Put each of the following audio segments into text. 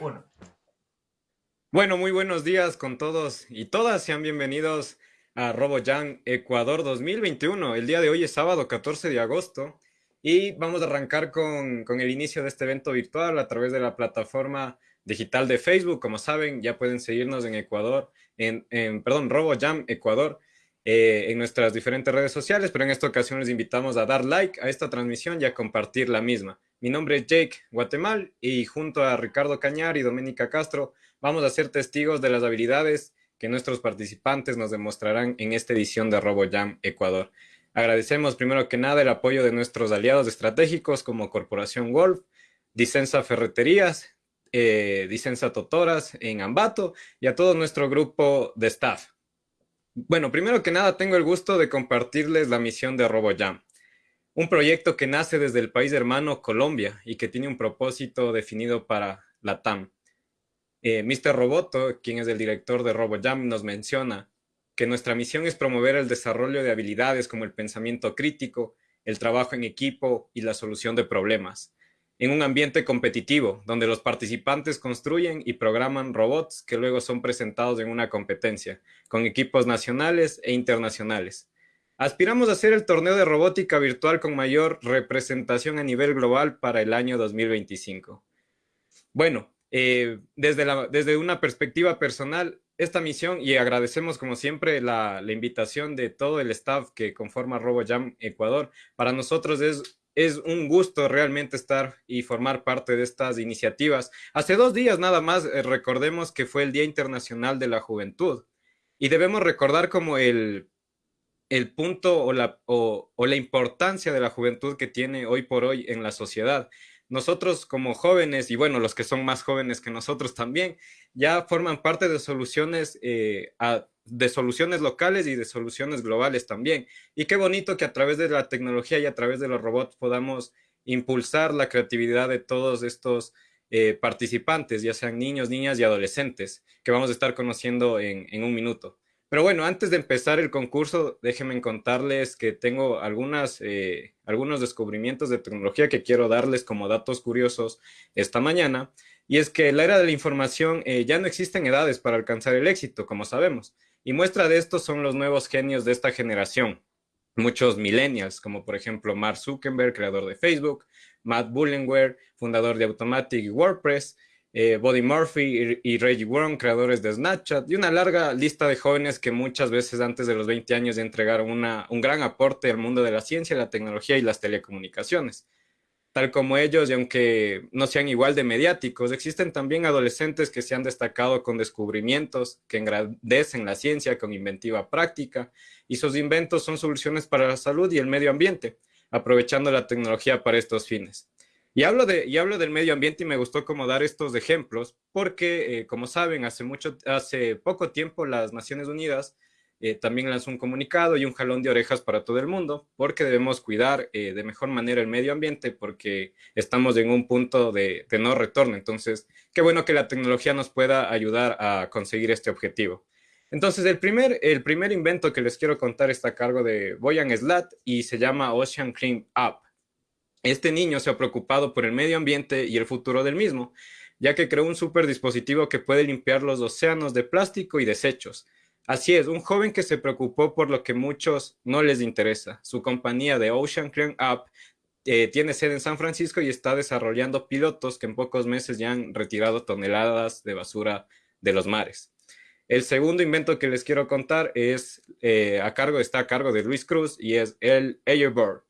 Uno. Bueno, muy buenos días con todos y todas. Sean bienvenidos a RoboJam Ecuador 2021. El día de hoy es sábado 14 de agosto y vamos a arrancar con, con, el inicio de este evento virtual a través de la plataforma digital de Facebook. Como saben, ya pueden seguirnos en Ecuador, en, en perdón, RoboJam Ecuador eh, en nuestras diferentes redes sociales, pero en esta ocasión les invitamos a dar like a esta transmisión y a compartir la misma. Mi nombre es Jake Guatemal y junto a Ricardo Cañar y Doménica Castro vamos a ser testigos de las habilidades que nuestros participantes nos demostrarán en esta edición de RoboJam Ecuador. Agradecemos primero que nada el apoyo de nuestros aliados estratégicos como Corporación Wolf, Dicensa Ferreterías, eh, Dicensa Totoras en Ambato y a todo nuestro grupo de staff. Bueno, primero que nada tengo el gusto de compartirles la misión de RoboJam, un proyecto que nace desde el país hermano Colombia y que tiene un propósito definido para la TAM. Eh, Mr. Roboto, quien es el director de RoboJam, nos menciona que nuestra misión es promover el desarrollo de habilidades como el pensamiento crítico, el trabajo en equipo y la solución de problemas en un ambiente competitivo, donde los participantes construyen y programan robots que luego son presentados en una competencia, con equipos nacionales e internacionales. Aspiramos a hacer el torneo de robótica virtual con mayor representación a nivel global para el año 2025. Bueno, eh, desde, desde una perspectiva personal, esta misión, y agradecemos como siempre la invitación de todo el staff que conforma RoboJam Ecuador, para nosotros es es un gusto realmente estar y formar parte de estas iniciativas. Hace dos días nada más eh, recordemos que fue el Día Internacional de la Juventud y debemos recordar como el, el punto o la, o, la importancia de la juventud que tiene hoy por hoy en la sociedad nosotros como jóvenes, y bueno, los que son más jóvenes que nosotros también, ya forman parte de soluciones, eh, de soluciones locales y de soluciones globales también. Y qué bonito que a través de la tecnología y a través de los robots podamos impulsar la creatividad de todos estos eh, participantes, ya sean niños, niñas y adolescentes, que vamos a estar conociendo en, en un minuto. Pero bueno, antes de empezar el concurso, déjenme contarles que tengo algunas, eh, algunos descubrimientos de tecnología que quiero darles como datos curiosos esta mañana. Y es que la era de la información eh, ya no existen edades para alcanzar el éxito, como sabemos. Y muestra de esto son los nuevos genios de esta generación. Muchos millennials, como por ejemplo Mark Zuckerberg, creador de Facebook, Matt Bullenware, fundador de Automatic y WordPress, eh, Body Murphy y, Reggie Warren, creadores de Snapchat, y una larga lista de jóvenes que muchas veces antes de los 20 años entregaron un gran aporte al mundo de la ciencia, la tecnología y las telecomunicaciones. Tal como ellos, y aunque no sean igual de mediáticos, existen también adolescentes que se han destacado con descubrimientos que engrandecen la ciencia con inventiva práctica, y sus inventos son soluciones para la salud y el medio ambiente, aprovechando la tecnología para estos fines. Y hablo, de, y hablo del medio ambiente y me gustó como dar estos ejemplos porque, eh, como saben, hace, mucho, hace poco tiempo las Naciones Unidas eh, también lanzó un comunicado y un jalón de orejas para todo el mundo porque debemos cuidar eh, de mejor manera el medio ambiente porque estamos en un punto de, no retorno. Entonces, qué bueno que la tecnología nos pueda ayudar a conseguir este objetivo. Entonces, el primer, el primer invento que les quiero contar está a cargo de Boyan Slat y se llama Ocean Clean Up. Este niño se ha preocupado por el medio ambiente y el futuro del mismo, ya que creó un super dispositivo que puede limpiar los océanos de plástico y desechos. Así es, un joven que se preocupó por lo que muchos no les interesa. Su compañía de Ocean Clean Up eh, tiene sede en San Francisco y está desarrollando pilotos que en pocos meses ya han retirado toneladas de basura de los mares. El segundo invento que les quiero contar es eh, a cargo, está a cargo de Luis Cruz y es el Airboard.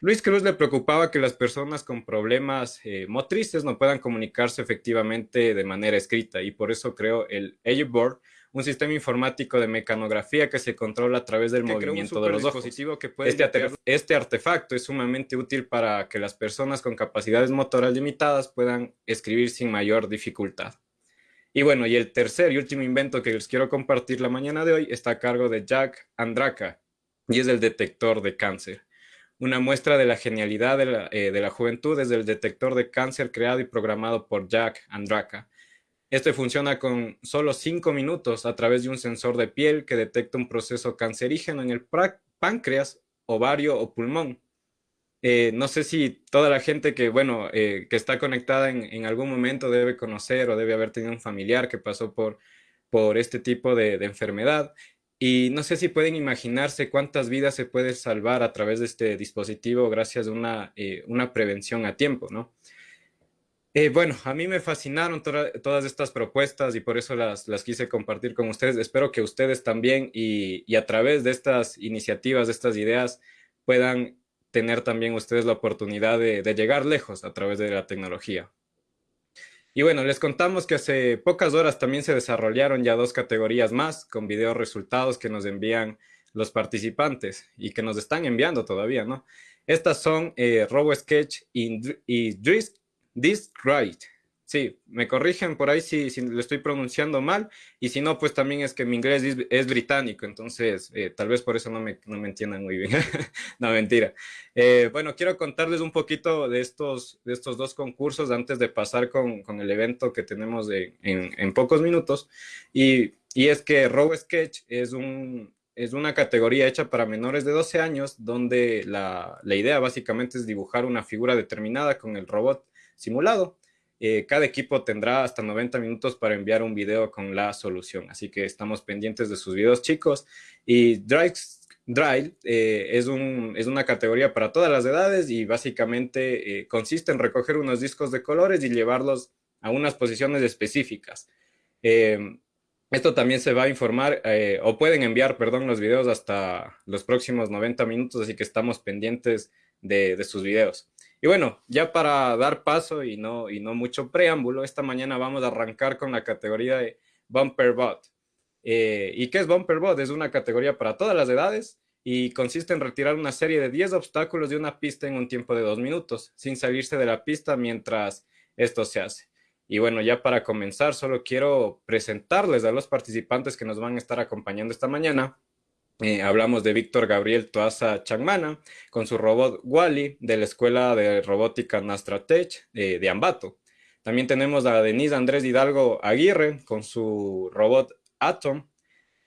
Luis Cruz le preocupaba que las personas con problemas eh, motrices no puedan comunicarse efectivamente de manera escrita y por eso creó el Board, un sistema informático de mecanografía que se controla a través del movimiento de los ojos. Que puede este, este artefacto es sumamente útil para que las personas con capacidades motoras limitadas puedan escribir sin mayor dificultad. Y bueno, y el tercer y último invento que les quiero compartir la mañana de hoy está a cargo de Jack Andraka y es el detector de cáncer. Una muestra de la genialidad eh, de la, juventud es el detector de cáncer creado y programado por Jack Andraka. Este funciona con solo 5 minutos a través de un sensor de piel que detecta un proceso cancerígeno en el páncreas, ovario o pulmón. Eh, no sé si toda la gente que, bueno, eh, que está conectada en, en, algún momento debe conocer o debe haber tenido un familiar que pasó por, por este tipo de, de enfermedad. Y no sé si pueden imaginarse cuántas vidas se puede salvar a través de este dispositivo gracias a una, eh, una prevención a tiempo, ¿no? Eh, bueno, a mí me fascinaron to todas estas propuestas y por eso las, las, quise compartir con ustedes. Espero que ustedes también y, a través de estas iniciativas, de estas ideas, puedan tener también ustedes la oportunidad de, llegar lejos a través de la tecnología. Y bueno, les contamos que hace pocas horas también se desarrollaron ya dos categorías más con video resultados que nos envían los participantes y que nos están enviando todavía, ¿no? Estas son eh, RoboSketch y, y Discrite. Sí, me corrigen por ahí si, si lo estoy pronunciando mal y si no, pues también es que mi inglés es, es británico, entonces eh, tal vez por eso no me, no me entiendan muy bien. no, mentira. Eh, bueno, quiero contarles un poquito de estos, de estos dos concursos antes de pasar con, con el evento que tenemos de, en, en, pocos minutos. Y, y es que RoboSketch es, un, es una categoría hecha para menores de 12 años donde la, la idea básicamente es dibujar una figura determinada con el robot simulado. Eh, cada equipo tendrá hasta 90 minutos para enviar un video con la solución, así que estamos pendientes de sus videos chicos. Y Drive, Drive eh, es, un, es, una categoría para todas las edades y básicamente eh, consiste en recoger unos discos de colores y llevarlos a unas posiciones específicas. Esto también se va a informar, o pueden enviar, perdón, los videos hasta los próximos 90 minutos, así que estamos pendientes de, de sus videos. Y bueno, ya para dar paso y no, y no mucho preámbulo, esta mañana vamos a arrancar con la categoría de Bumper Bot. Eh, ¿Y qué es Bumper Bot? Es una categoría para todas las edades y consiste en retirar una serie de 10 obstáculos de una pista en un tiempo de dos minutos, sin salirse de la pista mientras esto se hace. Y bueno, ya para comenzar, solo quiero presentarles a los participantes que nos van a estar acompañando esta mañana. Eh, hablamos de Víctor Gabriel Toaza Changmana con su robot Wally de la Escuela de Robótica Nastratech eh, de Ambato. También tenemos a Denise Andrés Hidalgo Aguirre con su robot Atom,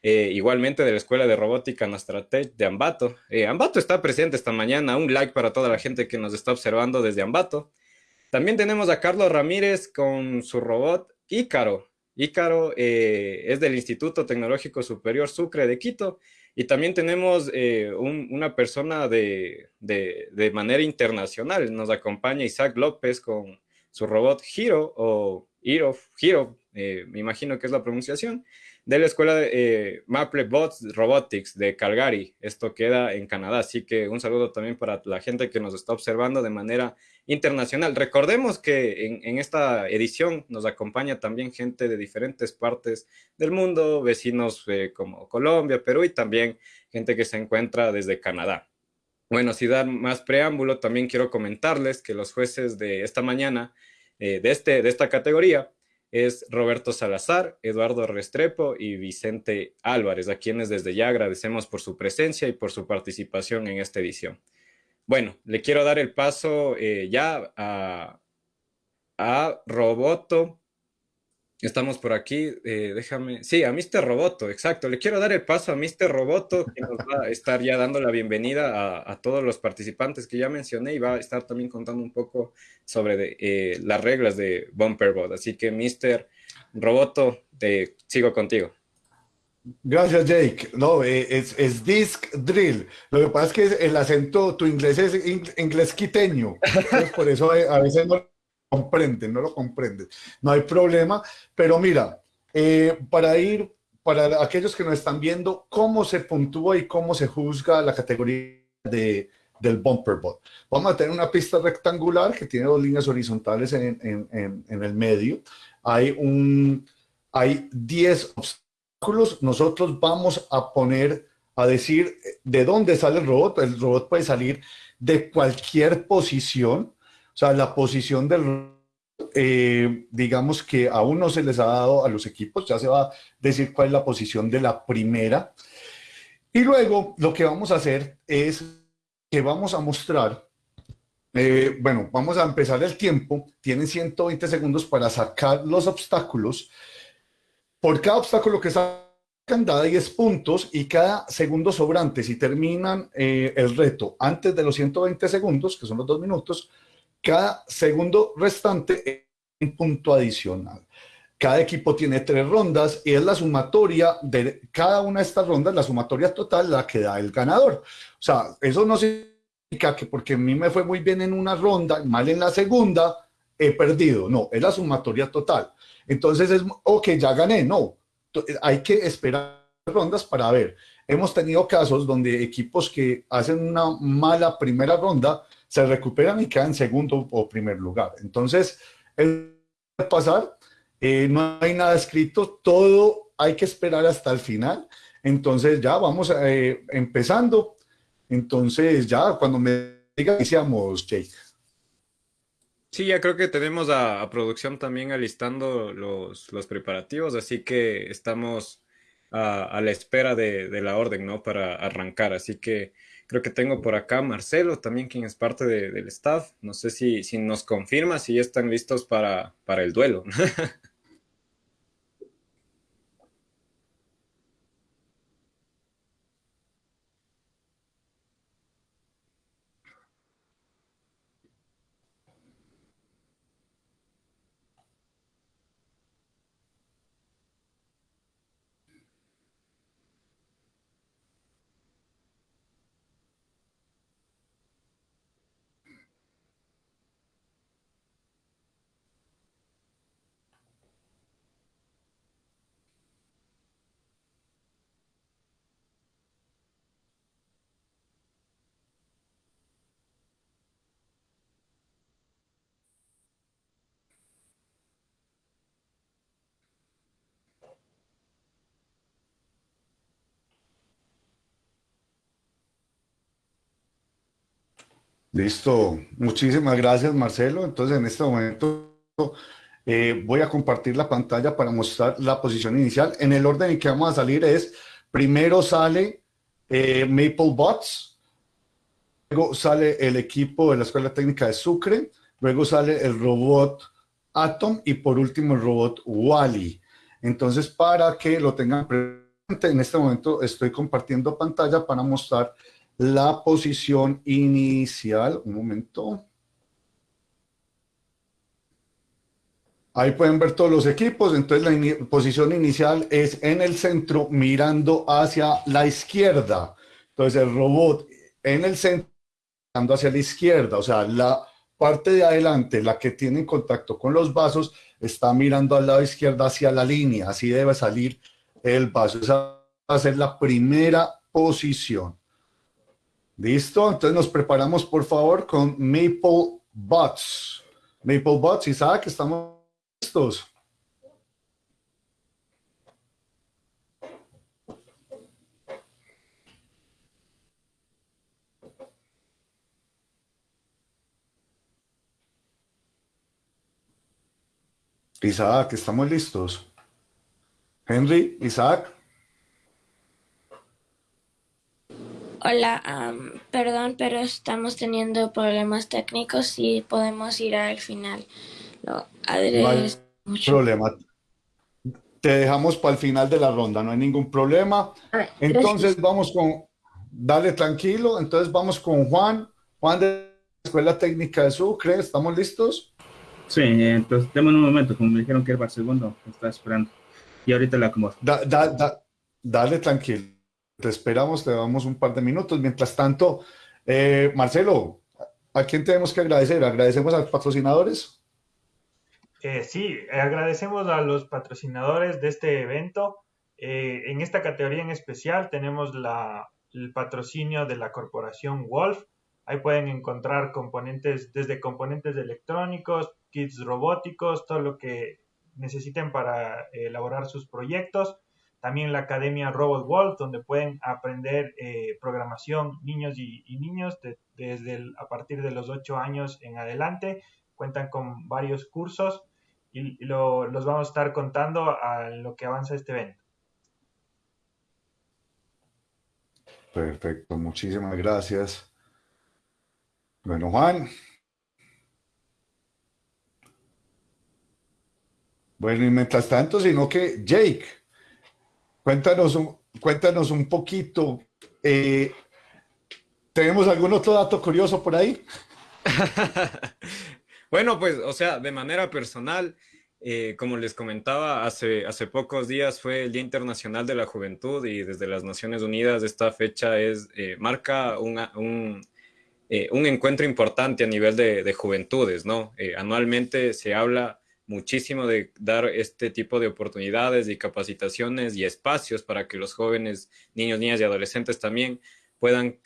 eh, igualmente de la Escuela de Robótica Nastratech de Ambato. Eh, Ambato está presente esta mañana, un like para toda la gente que nos está observando desde Ambato. También tenemos a Carlos Ramírez con su robot Ícaro. Ícaro es del Instituto Tecnológico Superior Sucre de Quito y también tenemos eh, un, una persona de, de, manera internacional. Nos acompaña Isaac López con su robot Hiro o Hiro, Hiro eh, me imagino que es la pronunciación, de la escuela de eh, Maple Bots Robotics de Calgary. Esto queda en Canadá, así que un saludo también para la gente que nos está observando de manera internacional. Recordemos que en, en esta edición nos acompaña también gente de diferentes partes del mundo, vecinos eh, como Colombia, Perú y también gente que se encuentra desde Canadá. Bueno, sin dar más preámbulo, también quiero comentarles que los jueces de esta mañana, eh, de, este, de esta categoría, es Roberto Salazar, Eduardo Restrepo y Vicente Álvarez, a quienes desde ya agradecemos por su presencia y por su participación en esta edición. Bueno, le quiero dar el paso eh, ya a, a Roboto. Estamos por aquí, eh, déjame... Sí, a Mr. Roboto, exacto. Le quiero dar el paso a Mr. Roboto, que nos va a estar ya dando la bienvenida a, todos los participantes que ya mencioné y va a estar también contando un poco sobre eh, las reglas de Bumperbot. Así que, Mr. Roboto, te sigo contigo. Gracias, Jake. No, eh, es, es, disc drill. Lo que pasa es que el acento, tu inglés es inglés quiteño. Por eso a veces no comprenden, no lo comprendes. No hay problema. Pero mira, eh, para ir, para aquellos que nos están viendo, cómo se puntúa y cómo se juzga la categoría de, del bumper bot. Vamos a tener una pista rectangular que tiene dos líneas horizontales en, en, en, en el medio. Hay, un, hay 10 obstáculos. Nosotros vamos a poner, a decir de dónde sale el robot. El robot puede salir de cualquier posición. O sea, la posición del eh, digamos que aún no se les ha dado a los equipos, ya se va a decir cuál es la posición de la primera. Y luego lo que vamos a hacer es que vamos a mostrar, eh, bueno, vamos a empezar el tiempo, tienen 120 segundos para sacar los obstáculos. Por cada obstáculo que da 10 puntos y cada segundo sobrante, si terminan eh, el reto antes de los 120 segundos, que son los dos minutos, cada segundo restante es un punto adicional. Cada equipo tiene tres rondas y es la sumatoria de cada una de estas rondas, la sumatoria total, la que da el ganador. O sea, eso no significa que porque a mí me fue muy bien en una ronda, mal en la segunda, he perdido. No, es la sumatoria total. Entonces es, ok, ya gané. No, hay que esperar rondas para ver. Hemos tenido casos donde equipos que hacen una mala primera ronda se recuperan y quedan segundo o primer lugar. Entonces, es pasar, eh, no hay nada escrito, todo hay que esperar hasta el final. Entonces, ya vamos eh, empezando. Entonces, ya cuando me diga, iniciamos, Jake. Sí, ya creo que tenemos a, producción también alistando los, los, preparativos, así que estamos a, la espera de, la orden, ¿no? Para arrancar. Así que creo que tengo por acá Marcelo, también quien es parte del staff. No sé si, si nos confirma si ya están listos para, para el duelo. Listo, muchísimas gracias Marcelo. Entonces en este momento eh, voy a compartir la pantalla para mostrar la posición inicial. En el orden en que vamos a salir es, primero sale eh, Maple Bots, luego sale el equipo de la Escuela Técnica de Sucre, luego sale el robot Atom y por último el robot Wally. Entonces para que lo tengan presente, en este momento estoy compartiendo pantalla para mostrar la posición inicial. Un momento. Ahí pueden ver todos los equipos. Entonces la posición inicial es en el centro mirando hacia la izquierda. Entonces el robot en el centro mirando hacia la izquierda. O sea, la parte de adelante, la que tiene contacto con los vasos, está mirando al lado izquierdo hacia la línea. Así debe salir el vaso. Esa va a ser la primera posición. Listo, entonces nos preparamos por favor con Maple Bots. Maple Bots, Isaac, estamos listos. Isaac, estamos listos. Henry, Isaac. Hola, perdón, pero estamos teniendo problemas técnicos y podemos ir al final. No, hay problema. Te dejamos para el final de la ronda, no hay ningún problema. entonces vamos con, dale tranquilo, entonces vamos con Juan. Juan de la Escuela Técnica de Sucre, ¿estamos listos? Sí, entonces démosle un momento, como me dijeron que era el segundo, está esperando. Y ahorita la acomodo. dale tranquilo. Te esperamos, te damos un par de minutos. Mientras tanto, eh, Marcelo, ¿a quién tenemos que agradecer? ¿Agradecemos a los patrocinadores? Eh, sí, agradecemos a los patrocinadores de este evento. Eh, en esta categoría en especial tenemos la, el patrocinio de la corporación Wolf. Ahí pueden encontrar componentes, desde componentes electrónicos, kits robóticos, todo lo que necesiten para elaborar sus proyectos también la Academia Robot Wolf, donde pueden aprender eh, programación niños y, niños desde a partir de los 8 años en adelante. Cuentan con varios cursos y, los vamos a estar contando a lo que avanza este evento. Perfecto, muchísimas gracias. Bueno, Juan. Bueno, y mientras tanto, sino que Jake, Cuéntanos un, cuéntanos un poquito. Eh, ¿Tenemos algún otro dato curioso por ahí? bueno, pues, o sea, de manera personal, eh, como les comentaba, hace, hace pocos días fue el Día Internacional de la Juventud y desde las Naciones Unidas esta fecha es, eh, marca un, eh, un, encuentro importante a nivel de, de juventudes, ¿no? anualmente se habla muchísimo de dar este tipo de oportunidades y capacitaciones y espacios para que los jóvenes, niños, niñas y adolescentes también puedan,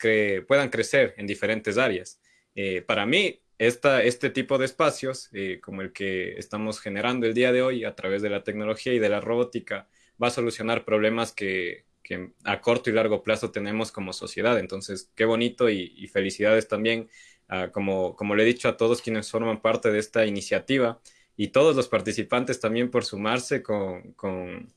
puedan crecer en diferentes áreas. para mí, este tipo de espacios, eh, como el que estamos generando el día de hoy a través de la tecnología y de la robótica, va a solucionar problemas que, a corto y largo plazo tenemos como sociedad. Entonces, qué bonito y, felicidades también, como, como le he dicho a todos quienes forman parte de esta iniciativa y todos los participantes también por sumarse con, con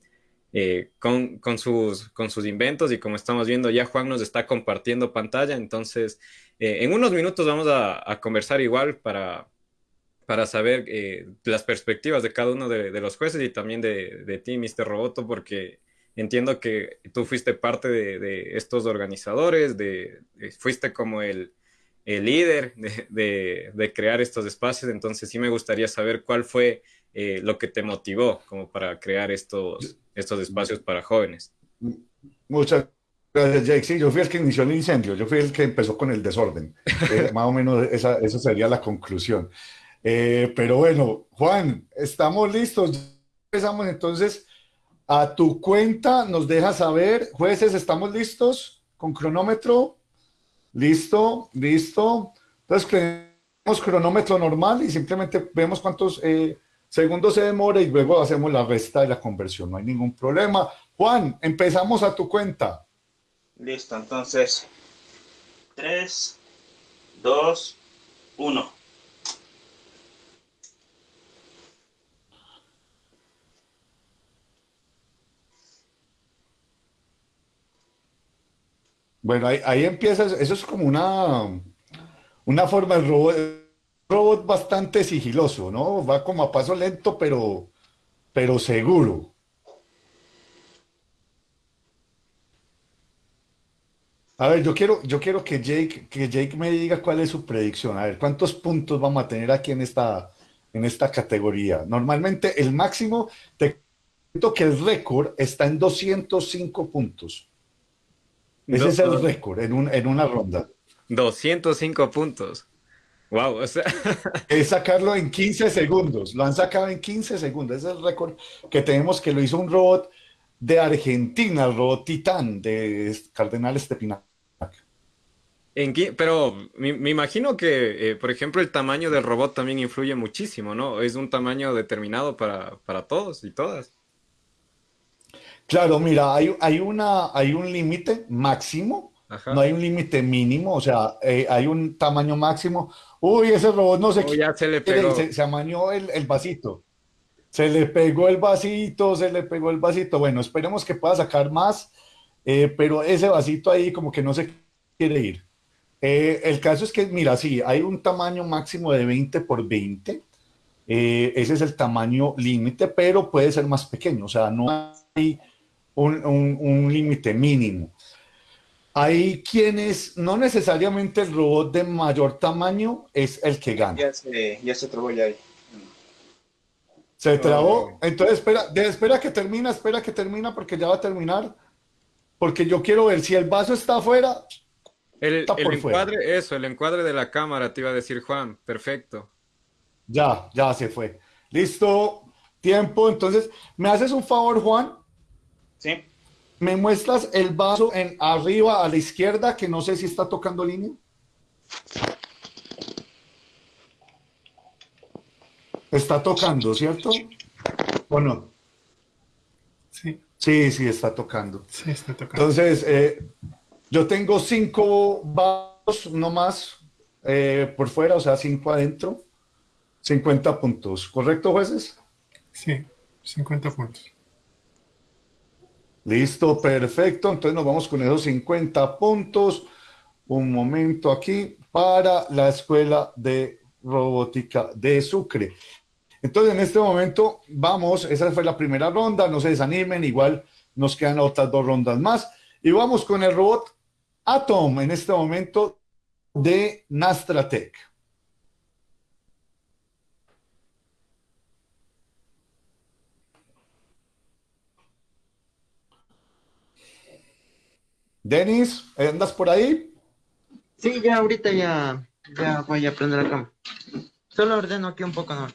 eh, con, con, sus, con sus inventos y como estamos viendo ya Juan nos está compartiendo pantalla, entonces eh, en unos minutos vamos a, conversar igual para, para saber eh, las perspectivas de cada uno de, los jueces y también de, de, ti, Mr. Roboto, porque entiendo que tú fuiste parte de, estos organizadores, de, fuiste como el, el líder de, crear estos espacios, entonces sí me gustaría saber cuál fue eh, lo que te motivó como para crear estos, estos espacios para jóvenes. Muchas gracias, Jake. Sí, yo fui el que inició el incendio, yo fui el que empezó con el desorden. Eh, más o menos esa, sería la conclusión. Eh, pero bueno, Juan, estamos listos. Empezamos entonces a tu cuenta, nos dejas saber. Jueces, ¿estamos listos con cronómetro? Listo, listo. Entonces, tenemos cronómetro normal y simplemente vemos cuántos eh, Segundo se demora y luego hacemos la resta de la conversión, no hay ningún problema. Juan, empezamos a tu cuenta. Listo, entonces 3, 2, 1. Bueno, ahí, ahí empieza, eso es como una, una forma de robot robot bastante sigiloso, ¿no? Va como a paso lento, pero, pero seguro. A ver, yo quiero, yo quiero que Jake, que Jake me diga cuál es su predicción. A ver, ¿cuántos puntos vamos a tener aquí en esta, en esta categoría? Normalmente el máximo, te cuento que el récord está en 205 puntos. Ese es el récord en, un, en una ronda. 205 puntos. Wow, o sea. es sacarlo en 15 segundos. Lo han sacado en 15 segundos. Ese es el récord que tenemos que lo hizo un robot de Argentina, el robot Titán de Cardenal Estepinac. En, pero me, imagino que, eh, por ejemplo, el tamaño del robot también influye muchísimo, ¿no? Es un tamaño determinado para, para todos y todas. Claro, mira, hay, hay, una, hay un límite máximo, no hay un límite mínimo, o sea, eh, hay un tamaño máximo. Uy, ese robot no sé qué. Ya se le pegó. Se, amañó el, el, vasito. Se le pegó el vasito, se le pegó el vasito. Bueno, esperemos que pueda sacar más, eh, pero ese vasito ahí como que no se quiere ir. Eh, el caso es que, mira, sí, hay un tamaño máximo de 20 por 20. Eh, ese es el tamaño límite, pero puede ser más pequeño. O sea, no hay un, un, un límite mínimo. Hay quienes, no necesariamente el robot de mayor tamaño es el que gana. Ya se, ya se trabó ya ahí. Se trabó. Entonces, espera, espera que termina, espera que termina porque ya va a terminar. Porque yo quiero ver si el vaso está afuera. El, el encuadre, eso, el encuadre de la cámara, te iba a decir Juan. Perfecto. Ya, ya se fue. Listo. Tiempo. Entonces, ¿me haces un favor, Juan? Sí. ¿Me muestras el vaso en arriba a la izquierda que no sé si está tocando línea? Está tocando, ¿cierto? ¿O no? Sí. Sí, sí, está tocando. Sí, está tocando. Entonces, eh, yo tengo cinco vasos no más eh, por fuera, o sea, cinco adentro. 50 puntos. ¿Correcto, jueces? Sí, 50 puntos. Listo, perfecto. Entonces nos vamos con esos 50 puntos. Un momento aquí para la Escuela de Robótica de Sucre. Entonces en este momento vamos, esa fue la primera ronda, no se desanimen, igual nos quedan otras dos rondas más. Y vamos con el robot Atom en este momento de Nastratec. Denis, ¿andas por ahí? Sí, ya ahorita ya, ya voy a prender la cama. Solo ordeno aquí un poco, ¿no?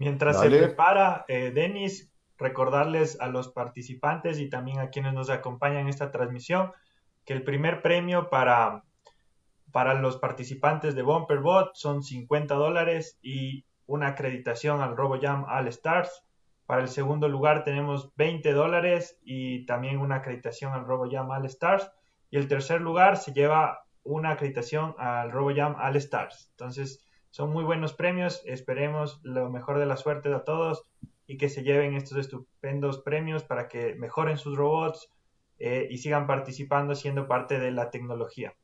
Mientras se prepara, eh, Denis, recordarles a los participantes y también a quienes nos acompañan en esta transmisión que el primer premio para, para los participantes de BumperBot son 50 dólares y una acreditación al RoboJam All Stars. Para el segundo lugar tenemos 20 dólares y también una acreditación al RoboJam All Stars. Y el tercer lugar se lleva una acreditación al RoboJam All Stars. Entonces, son muy buenos premios. Esperemos lo mejor de la suerte a todos y que se lleven estos estupendos premios para que mejoren sus robots eh, y sigan participando siendo parte de la tecnología.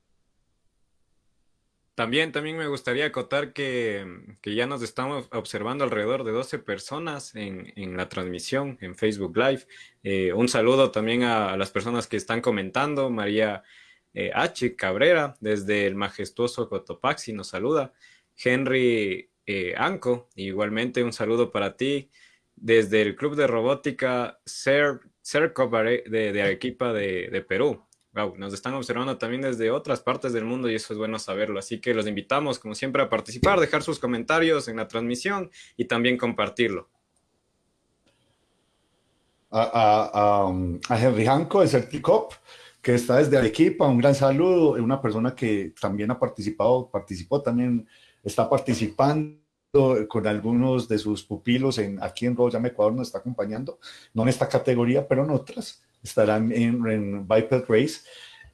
También, también me gustaría acotar que, ya nos estamos observando alrededor de 12 personas en, la transmisión en Facebook Live. Eh, un saludo también a, las personas que están comentando. María eh, H. Cabrera, desde el majestuoso Cotopaxi, nos saluda. Henry eh, Anco, igualmente un saludo para ti. Desde el Club de Robótica Cerco de, de Arequipa de, de Perú nos están observando también desde otras partes del mundo y eso es bueno saberlo. Así que los invitamos, como siempre, a participar, dejar sus comentarios en la transmisión y también compartirlo. A, Henry Hanco de Certicop, que está desde Arequipa, un gran saludo, una persona que también ha participado, participó también, está participando con algunos de sus pupilos en, aquí en Royal Ecuador, nos está acompañando, no en esta categoría, pero en otras estarán en, en Biped Race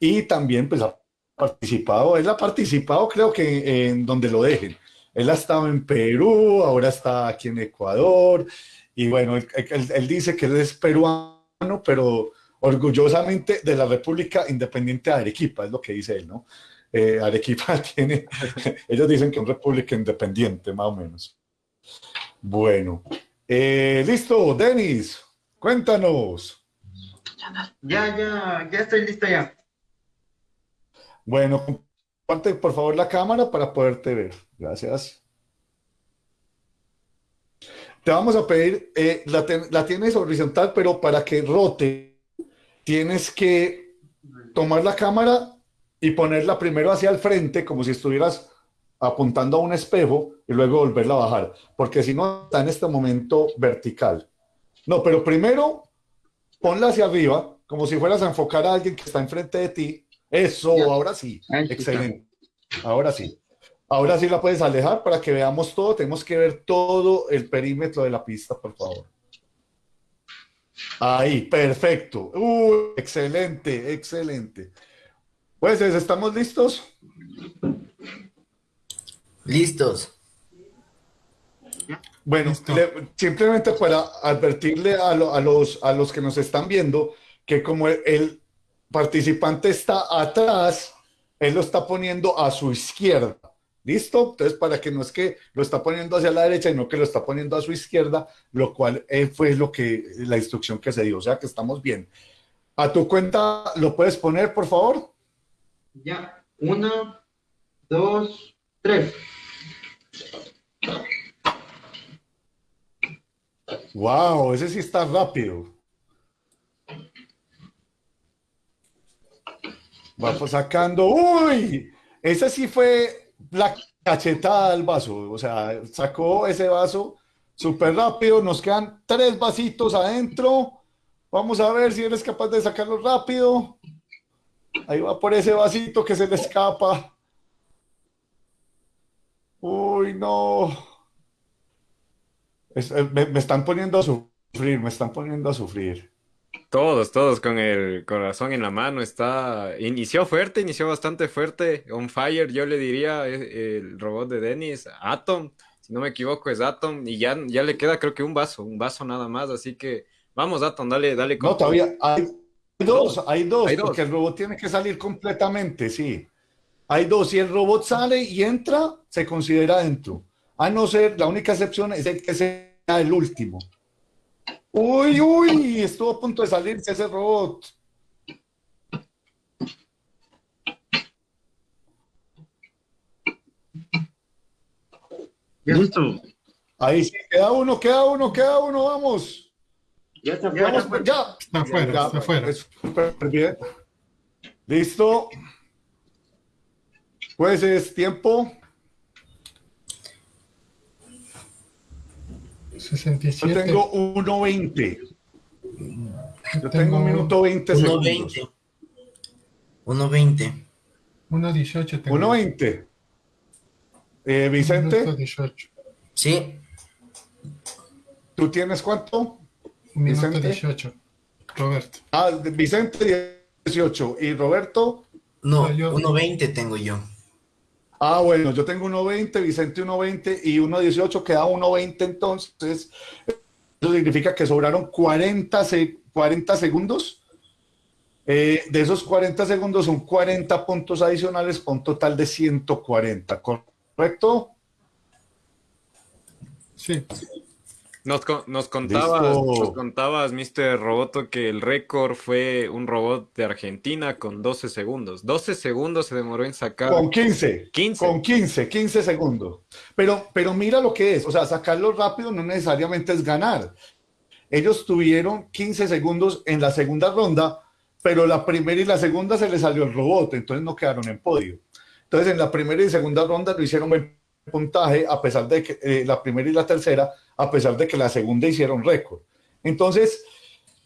y también pues ha participado, él ha participado creo que en donde lo dejen. Él ha estado en Perú, ahora está aquí en Ecuador y bueno, él, dice que él es peruano, pero orgullosamente de la República Independiente de Arequipa, es lo que dice él, ¿no? Eh, Arequipa tiene, ellos dicen que es una república independiente, más o menos. Bueno, eh, listo, Denis, cuéntanos. Ya, ya, ya estoy listo ya. Bueno, comparte por favor la cámara para poderte ver. Gracias. Te vamos a pedir, eh, la, la, tienes horizontal, pero para que rote, tienes que tomar la cámara y ponerla primero hacia el frente, como si estuvieras apuntando a un espejo, y luego volverla a bajar, porque si no, está en este momento vertical. No, pero primero ponla hacia arriba, como si fueras a enfocar a alguien que está enfrente de ti. Eso, ahora sí. Excelente. Ahora sí. Ahora sí la puedes alejar para que veamos todo. Tenemos que ver todo el perímetro de la pista, por favor. Ahí, perfecto. Uh, excelente, excelente. Pues, ¿estamos listos? Listos. Bueno, simplemente para advertirle a, los, a los que nos están viendo que como el, participante está atrás, él lo está poniendo a su izquierda. ¿Listo? Entonces, para que no es que lo está poniendo hacia la derecha, sino que lo está poniendo a su izquierda, lo cual eh, fue lo que, la instrucción que se dio. O sea que estamos bien. A tu cuenta, ¿lo puedes poner, por favor? Ya. Una, dos, tres. Wow, ese sí está rápido. Vamos sacando. ¡Uy! Ese sí fue la cachetada del vaso. O sea, sacó ese vaso súper rápido. Nos quedan tres vasitos adentro. Vamos a ver si eres capaz de sacarlo rápido. Ahí va por ese vasito que se le escapa. Uy, no. Eh, me, están poniendo a sufrir, me están poniendo a sufrir. Todos, todos con el corazón en la mano. Está. Inició fuerte, inició bastante fuerte. On fire, yo le diría eh, el robot de Dennis, Atom. Si no me equivoco, es Atom. Y ya, ya le queda, creo que un vaso, un vaso nada más. Así que vamos, Atom, dale, dale. No, todavía hay dos, hay dos, porque el robot tiene que salir completamente, sí. Hay dos. Si el robot sale y entra, se considera dentro. A no ser, la única excepción es el que sea el último. Uy, uy, estuvo a punto de salirse ese robot. Listo. Ahí sí, queda uno, queda uno, queda uno, vamos. Ya está fuera. vamos, ya. Está afuera, Ya, está afuera. es súper bien. Listo. Pues es tiempo. Yo 67. tengo 1.20. Yo tengo tengo un minuto 20 segundos. 1.20. 1.20. 1.18 tengo. 1.20. Eh, Vicente, Minuto 18. Sí, ¿tú tienes cuánto? Minuto Vicente. 18. Roberto. Ah, Vicente 18. ¿Y Roberto? no, No, yo- 1.20 tengo yo. Ah, bueno, yo tengo 1.20, Vicente 1.20 y 1.18, queda 1.20 entonces. Eso significa que sobraron 40, se- 40 segundos. Eh, de esos 40 segundos son 40 puntos adicionales con un total de 140, ¿correcto? Sí. Nos, nos contabas, nos contabas, Mr. Roboto, que el récord fue un robot de Argentina con 12 segundos. 12 segundos se demoró en sacar. Con 15. 15. Con 15, 15 segundos. Pero, pero mira lo que es, o sea, sacarlo rápido no necesariamente es ganar. Ellos tuvieron 15 segundos en la segunda ronda, pero la primera y la segunda se les salió el robot, entonces no quedaron en podio. Entonces en la primera y segunda ronda lo hicieron buen puntaje, a pesar de que eh, la primera y la tercera, a pesar de que la segunda hicieron récord. Entonces,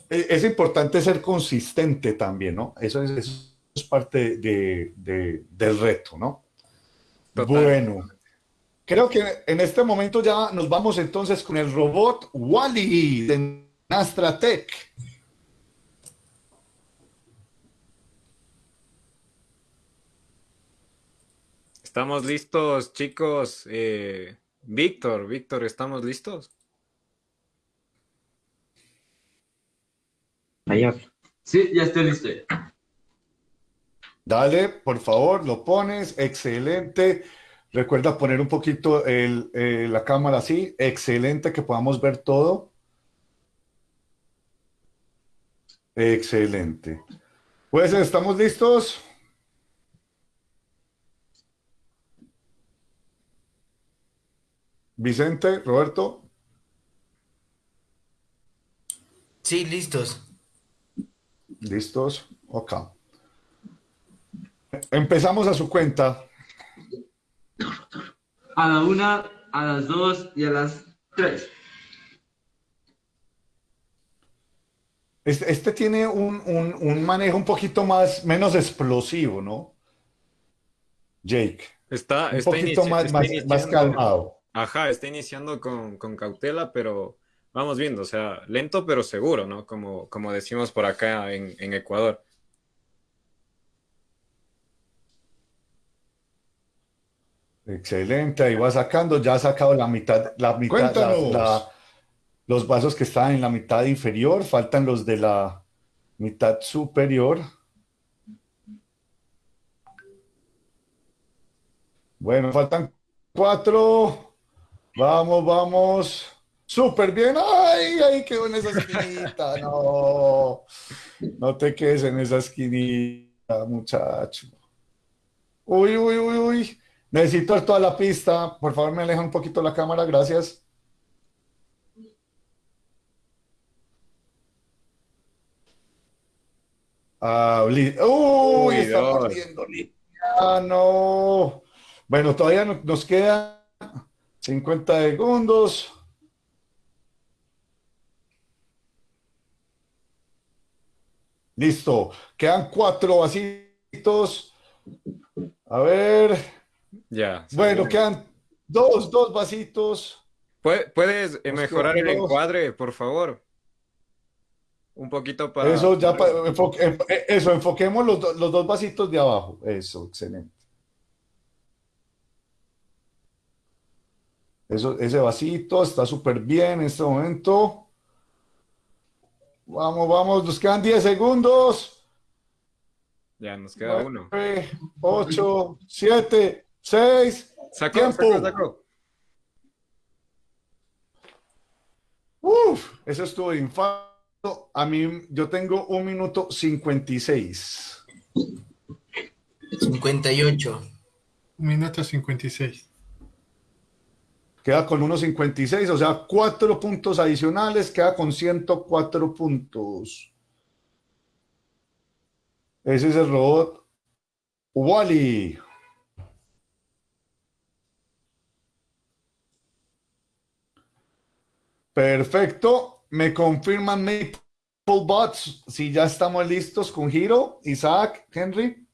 eh, es importante ser consistente también, ¿no? Eso es, eso es parte de- de- del reto, ¿no? Total. Bueno, creo que en este momento ya nos vamos entonces con el robot Wally de Nastratech. Estamos listos, chicos. Eh, Víctor, Víctor, ¿estamos listos? Allá. Sí, ya estoy listo. Dale, por favor, lo pones. Excelente. Recuerda poner un poquito el, eh, la cámara así. Excelente, que podamos ver todo. Excelente. Pues, ¿estamos listos? Vicente, Roberto. Sí, listos. ¿Listos? Ok. Empezamos a su cuenta. A la una, a las dos y a las tres. Este, este tiene un, un- un manejo un poquito más, menos explosivo, ¿no? Jake. Está, Un está poquito más, está más, calmado. Ajá, está iniciando con, con cautela, pero vamos viendo, o sea, lento pero seguro, ¿no? Como, como decimos por acá en, en Ecuador. Excelente, ahí va sacando, ya ha sacado la mitad, la mitad, la- los vasos que están en la mitad inferior, faltan los de la mitad superior. Bueno, faltan cuatro. Vamos, vamos. Súper bien. Ay, ay, quedó en esa esquinita. No, no te quedes en esa esquinita, muchacho. Uy, uy, uy, uy. Necesito ver toda la pista. Por favor, me aleja un poquito la cámara, gracias. Ah, Uy, Uy, está Dios. partiendo Ah, no. Bueno, todavía no- nos quedan 50 segundos. Listo. Quedan cuatro vasitos. A ver. Ya. Bueno, quedan dos, dos vasitos. ¿Pue- ¿Puedes Nos mejorar el encuadre, por favor? Un poquito para... Eso, ya, pa- enfoque- enf- eh, eso, enfoquemos los, do- los dos vasitos de abajo. Eso, excelente. Eso, ese vasito está súper bien en este momento. Vamos, vamos, nos quedan 10 segundos. Ya, nos queda uno. 9, 8, 7, 6. Sacó, Tiempo. sacó, sacó. Uf, eso estuvo de infarto. A mí, yo tengo un minuto 56. 58. Un minuto 56. Queda con 1.56, o sea, cuatro puntos adicionales, queda con 104 puntos. Ese es el robot Wally. Perfecto. Me confirman Bots si ya estamos listos con Giro, Isaac, Henry.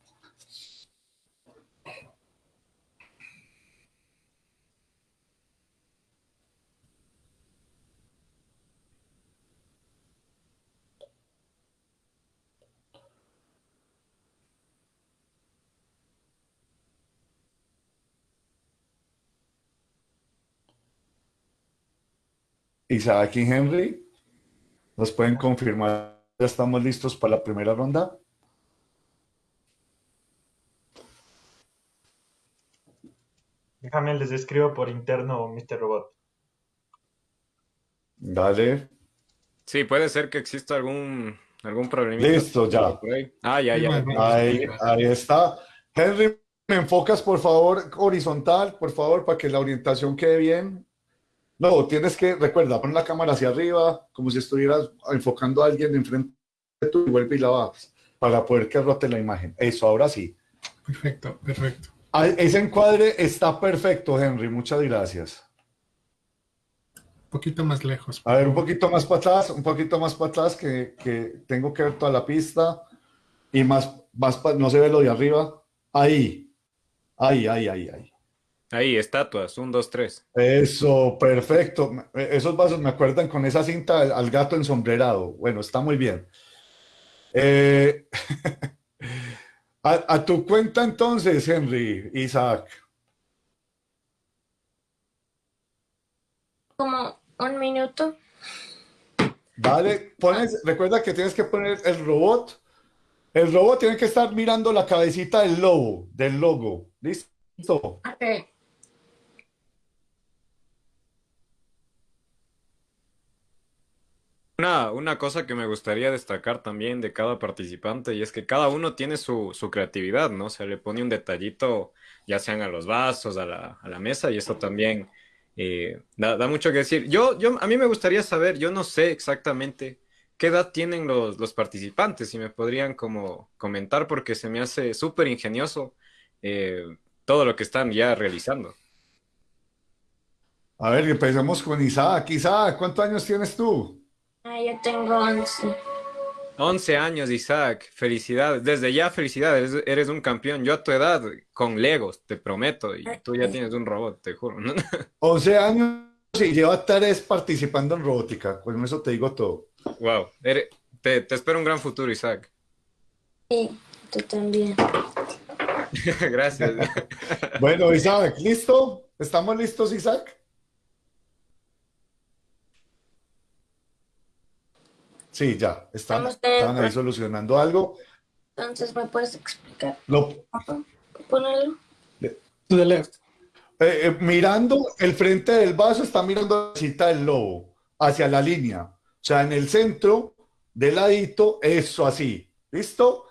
Isaac y Henry, ¿nos pueden confirmar? ¿Ya estamos listos para la primera ronda? Déjame, les escribo por interno, Mr. Robot. Dale. Sí, puede ser que exista algún, algún problema. Listo, ya. Ah, ya, ya. Ahí, ahí está. Henry, ¿me enfocas por favor horizontal, por favor, para que la orientación quede bien? No, tienes que, recuerda, pon la cámara hacia arriba, como si estuvieras enfocando a alguien enfrente de tú y vuelve y la bajas, para poder que rote la imagen. Eso, ahora sí. Perfecto, perfecto. Ah, Ese encuadre está perfecto, Henry, muchas gracias. Un poquito más lejos. A ver, un poquito más para atrás, un poquito más para atrás, que, que tengo que ver toda la pista. Y más, más pa- no se ve lo de arriba. Ahí, ahí, ahí, ahí, ahí. Ahí, estatuas, un, dos, tres. Eso, perfecto. Esos vasos me acuerdan con esa cinta al, al gato ensombrerado. Bueno, está muy bien. Eh, a, a tu cuenta entonces, Henry, Isaac. Como un minuto. Vale, pones, recuerda que tienes que poner el robot. El robot tiene que estar mirando la cabecita del lobo, del logo. ¿Listo? Ok. Una, una cosa que me gustaría destacar también de cada participante y es que cada uno tiene su, su creatividad, ¿no? Se le pone un detallito, ya sean a los vasos, a la, a la mesa, y eso también eh, da, da mucho que decir. Yo, yo, a mí me gustaría saber, yo no sé exactamente qué edad tienen los, los participantes, si me podrían como comentar, porque se me hace súper ingenioso eh, todo lo que están ya realizando. A ver, empecemos con Isaac. Isaac, ¿cuántos años tienes tú? Ah, yo tengo 11. 11 años, Isaac. Felicidades. Desde ya, felicidades. Eres, eres un campeón. Yo a tu edad, con Legos, te prometo. Y tú ya tienes un robot, te juro. 11 años y lleva tres participando en robótica. Con eso te digo todo. Wow. Eres- te, te espero un gran futuro, Isaac. Sí, tú también. Gracias. Bueno, Isaac, ¿listo? ¿Estamos listos, Isaac? Sí, ya. Están, estaban ahí solucionando algo. Entonces, ¿me puedes explicar? Lo, Ponerlo. To the left. Eh, eh, mirando el frente del vaso, está mirando la cita del lobo, hacia la línea. O sea, en el centro, de ladito, eso así. ¿Listo?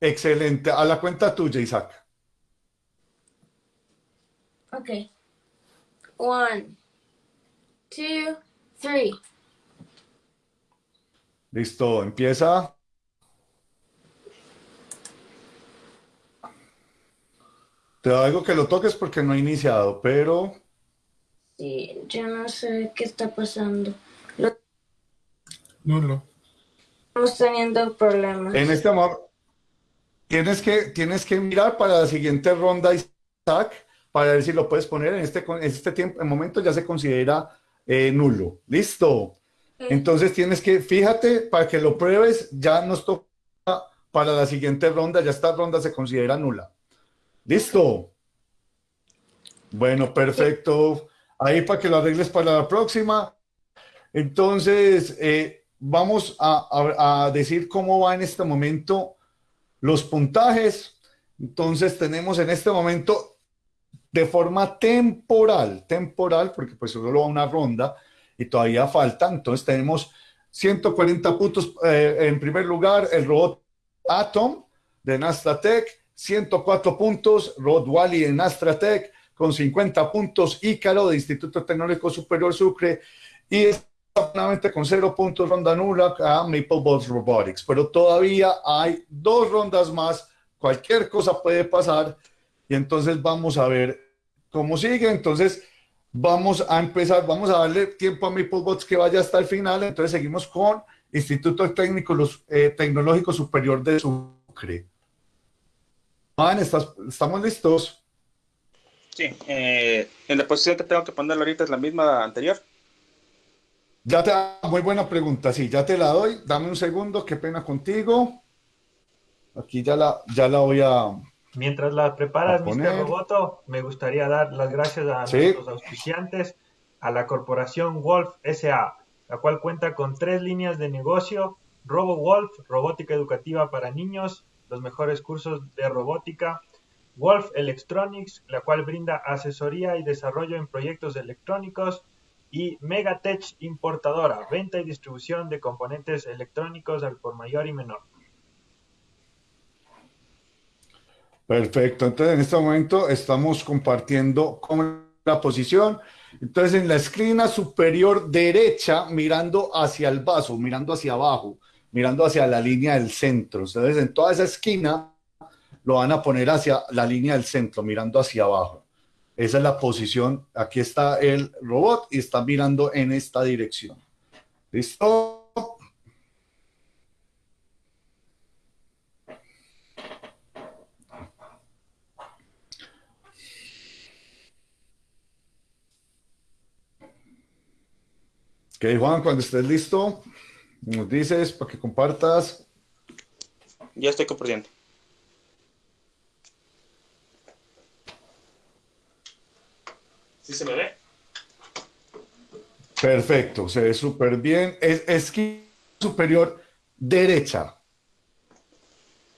Excelente. A la cuenta tuya, Isaac. Ok. One, two, three. Listo, empieza. Te digo que lo toques porque no he iniciado, pero Sí, yo no sé qué está pasando. Lo- Nulo. Estamos teniendo problemas. en este momento tienes que, tienes que mirar para la siguiente ronda, Isaac, para ver si lo puedes poner en este, en este tiempo, en momento ya se considera eh, nulo. Listo. Entonces tienes que, fíjate, para que lo pruebes, ya nos toca para la siguiente ronda, ya esta ronda se considera nula. Listo. Bueno, perfecto. Ahí para que lo arregles para la próxima. Entonces, eh, vamos a, a- decir cómo va en este momento los puntajes. Entonces, tenemos en este momento de forma temporal, temporal, porque pues solo va una ronda, y todavía faltan. Entonces tenemos 140 puntos eh, en primer lugar, el robot Atom de Nastratec, 104 puntos, robot Wally de Nastratec, con 50 puntos, Ícaro de Instituto Tecnológico Superior Sucre, y solamente con 0 puntos ronda nula a MapleBots Robotics. Pero todavía hay dos rondas más, cualquier cosa puede pasar, y entonces vamos a ver cómo sigue. Entonces, vamos a empezar, vamos a darle tiempo a MapleBots que vaya hasta el final. Entonces, seguimos con Instituto Técnico los, eh, Tecnológico Superior de Sucre. Juan, ¿estás, ¿estamos listos? Sí, eh, en la posición que tengo que poner ahorita es la misma anterior. Ya te, muy buena pregunta, sí, ya te la doy. Dame un segundo, qué pena contigo. Aquí ya la, ya la voy a, Mientras la preparas. Mr. Roboto, me gustaría dar las gracias a Sí. nuestros auspiciantes, a la corporación Wolf SA, la cual cuenta con tres líneas de negocio, RoboWolf, robótica educativa para niños, los mejores cursos de robótica, Wolf Electronics, la cual brinda asesoría y desarrollo en proyectos electrónicos, y Megatech Importadora, venta y distribución de componentes electrónicos al por mayor y menor. Perfecto, entonces en este momento estamos compartiendo con la posición. Entonces en la esquina superior derecha, mirando hacia el vaso, mirando hacia abajo, mirando hacia la línea del centro. Entonces en toda esa esquina lo van a poner hacia la línea del centro, mirando hacia abajo. Esa es la posición. Aquí está el robot y está mirando en esta dirección. ¿Listo? Ok, Juan, cuando estés listo, nos dices para que compartas. Ya estoy compartiendo. ¿Sí se me ve? Perfecto, se ve súper bien. Es esquina superior derecha.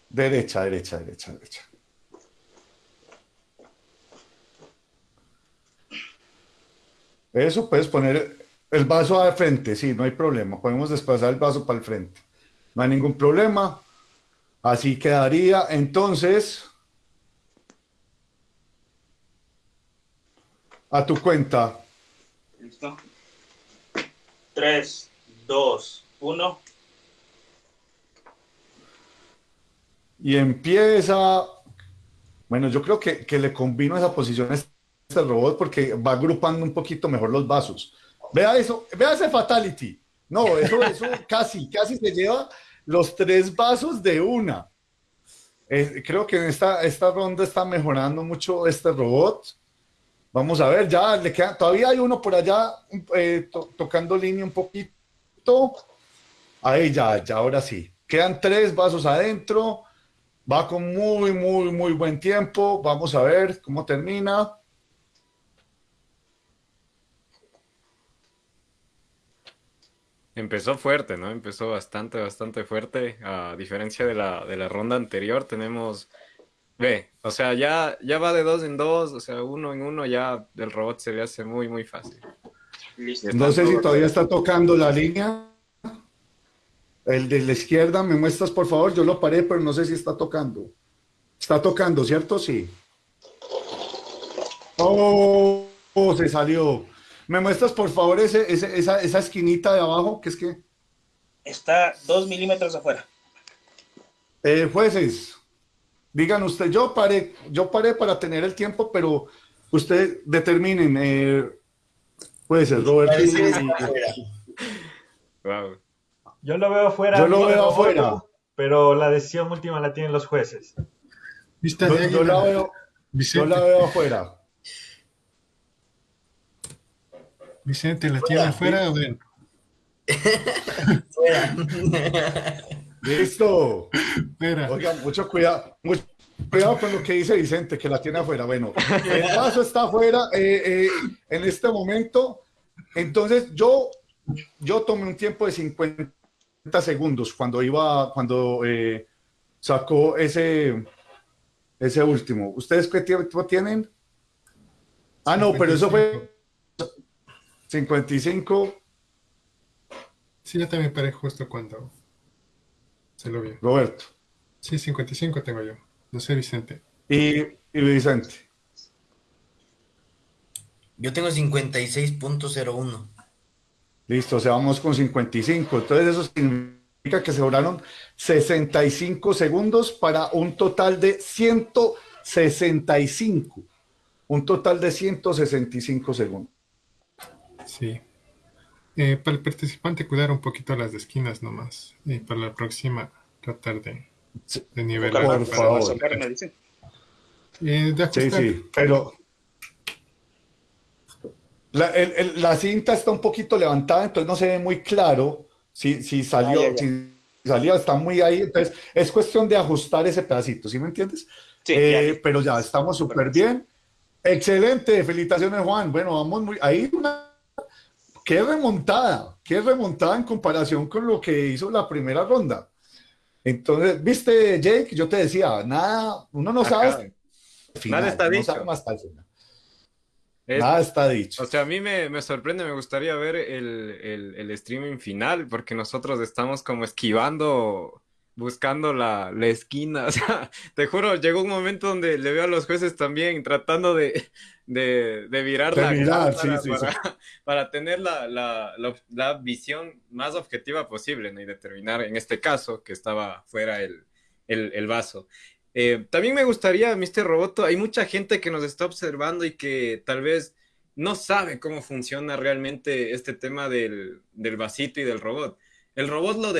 Derecha, derecha, derecha, derecha. Eso puedes poner el vaso al frente, sí, no hay problema. Podemos desplazar el vaso para el frente. No hay ningún problema. Así quedaría. Entonces, a tu cuenta. Listo. 3, 2, 1. Y empieza. Bueno, yo creo que, que le combino esa posición a este robot porque va agrupando un poquito mejor los vasos. Vea eso, vea ese fatality. No, eso, eso casi, casi se lleva los tres vasos de una. Eh, creo que en esta, esta ronda está mejorando mucho este robot. Vamos a ver, ya le queda, todavía hay uno por allá eh, to- tocando línea un poquito. Ahí ya, ya, ahora sí. Quedan tres vasos adentro. Va con muy, muy, muy buen tiempo. Vamos a ver cómo termina. Empezó fuerte, ¿no? Empezó bastante, bastante fuerte. A diferencia de la, de la ronda anterior, tenemos. Ve, o sea, ya, ya va de dos en dos, o sea, uno en uno, ya el robot se le hace muy, muy fácil. Listo. No sé si todavía está tocando la línea. El de la izquierda, ¿me muestras por favor? Yo lo paré, pero no sé si está tocando. Está tocando, ¿cierto? Sí. Oh, oh, se salió. ¿Me muestras por favor ese, ese- esa, esa esquinita de abajo? que es que? Está 2 milímetros afuera. Eh, jueces, digan usted, yo paré, yo paré para tener el tiempo, pero ustedes determinen, eh, jueces, Robert. Parece y- que está afuera. Wow. Yo lo veo afuera. Yo lo veo afuera. Pero la decisión última la tienen los jueces. Vista yo, la veo, yo la veo afuera. Vicente, ¿la tiene afuera o dentro? Fuera. Listo. Espera. Oigan, mucho cuidado, mucho cuidado con lo que dice Vicente, que la tiene afuera. Bueno, el vaso está afuera eh, eh, en este momento. Entonces, yo, yo tomé un tiempo de 50 segundos cuando iba, cuando eh, sacó ese, ese último. ¿Ustedes qué tiempo tienen? Ah, no, pero eso fue 55. Sí, yo también paré justo cuando se lo vio. Roberto. Sí, 55 tengo yo. No sé, Vicente. Y, y Vicente. Yo tengo 56.01. Listo, o sea, vamos con 55. Entonces eso significa que se duraron 65 segundos para un total de 165. Un total de 165 segundos. Sí. Eh, para el participante, cuidar un poquito las esquinas nomás. Y para la próxima, tratar de, de nivelar. Por para- favor. Eh, de Sí, sí, pero la, el- el- la cinta está un poquito levantada, entonces no se ve muy claro si, si salió, Ah, ya, ya. si salió, está muy ahí, entonces es cuestión de ajustar ese pedacito, ¿sí me entiendes? Sí, Eh, ya pero ya estamos súper bien. Excelente, felicitaciones Juan. Bueno, vamos muy, ahí una, qué remontada, qué remontada en comparación con lo que hizo la primera ronda. Entonces, viste, Jake, yo te decía, nada, uno no Ajá. sabe final, Nada está no dicho. sabe hasta el final. Es- Nada está dicho. O sea, a mí me, me sorprende, me gustaría ver el, el, el streaming final, porque nosotros estamos como esquivando, buscando la, la esquina. O sea, te juro, llegó un momento donde le veo a los jueces también tratando de, de, de virar De la mirar, cámara sí, sí, para, tener la, la, la, la visión más objetiva posible, ¿no? Y determinar, en este caso, que estaba fuera el, el, el vaso. Eh, también me gustaría, Mr. Roboto, hay mucha gente que nos está observando y que tal vez no sabe cómo funciona realmente este tema del, del vasito y del robot. El robot lo,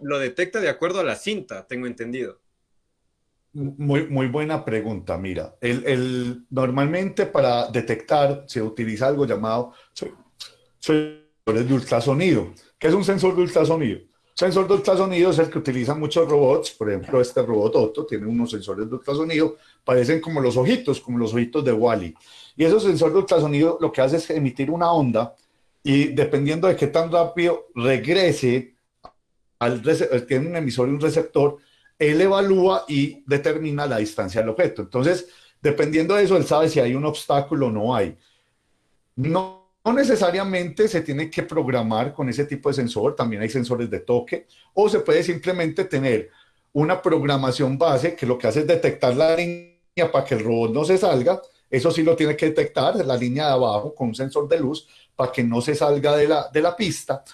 lo detecta de acuerdo a la cinta, tengo entendido. Muy, muy buena pregunta. Mira, el, el- normalmente para detectar se utiliza algo llamado se- sensores de ultrasonido. ¿Qué es un sensor de ultrasonido? Sensor de ultrasonido es el que utilizan muchos robots. Por ejemplo, este robot Otto tiene unos sensores de ultrasonido, parecen como los ojitos, como los ojitos de Wally. Y esos sensores de ultrasonido lo que hace es emitir una onda y dependiendo de qué tan rápido regrese al tiene un emisor y un receptor, él evalúa y determina la distancia del objeto. Entonces, dependiendo de eso, él sabe si hay un obstáculo o no hay. No, no necesariamente se tiene que programar con ese tipo de sensor, también hay sensores de toque, o se puede simplemente tener una programación base que lo que hace es detectar la línea para que el robot no se salga. Eso sí lo tiene que detectar, la línea de abajo con un sensor de luz para que no se salga de la, de la pista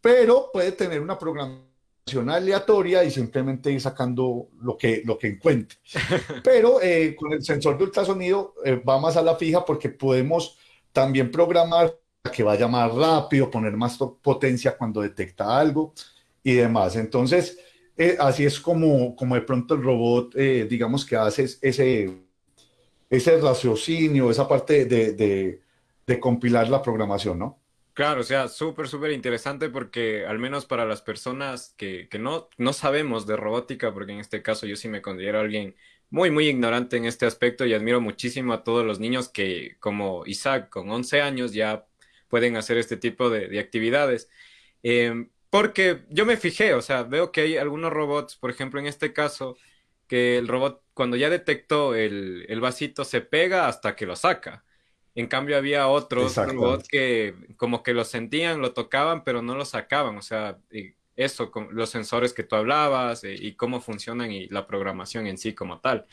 pero puede tener una programación aleatoria y simplemente ir sacando lo que, lo que encuentre. Pero eh, con el sensor de ultrasonido eh, va más a la fija porque podemos también programar para que vaya más rápido, poner más potencia cuando detecta algo y demás. Entonces, eh, así es como, como de pronto el robot, digamos que hace es- ese, ese raciocinio, esa parte de, de- de compilar la programación, ¿no? Claro, o sea, súper, súper interesante porque al menos para las personas que, que no, no sabemos de robótica, porque en este caso yo sí me considero alguien muy, muy ignorante en este aspecto y admiro muchísimo a todos los niños que, como Isaac, con 11 años ya pueden hacer este tipo de, de actividades. Eh, porque yo me fijé, o sea, veo que hay algunos robots, por ejemplo, en este caso, que el robot cuando ya detectó el, el vasito se pega hasta que lo saca. En cambio, había otros robots que como que lo sentían, lo tocaban, pero no lo sacaban. O sea, eso, los sensores que tú hablabas eh, y cómo funcionan y la programación en sí como tal.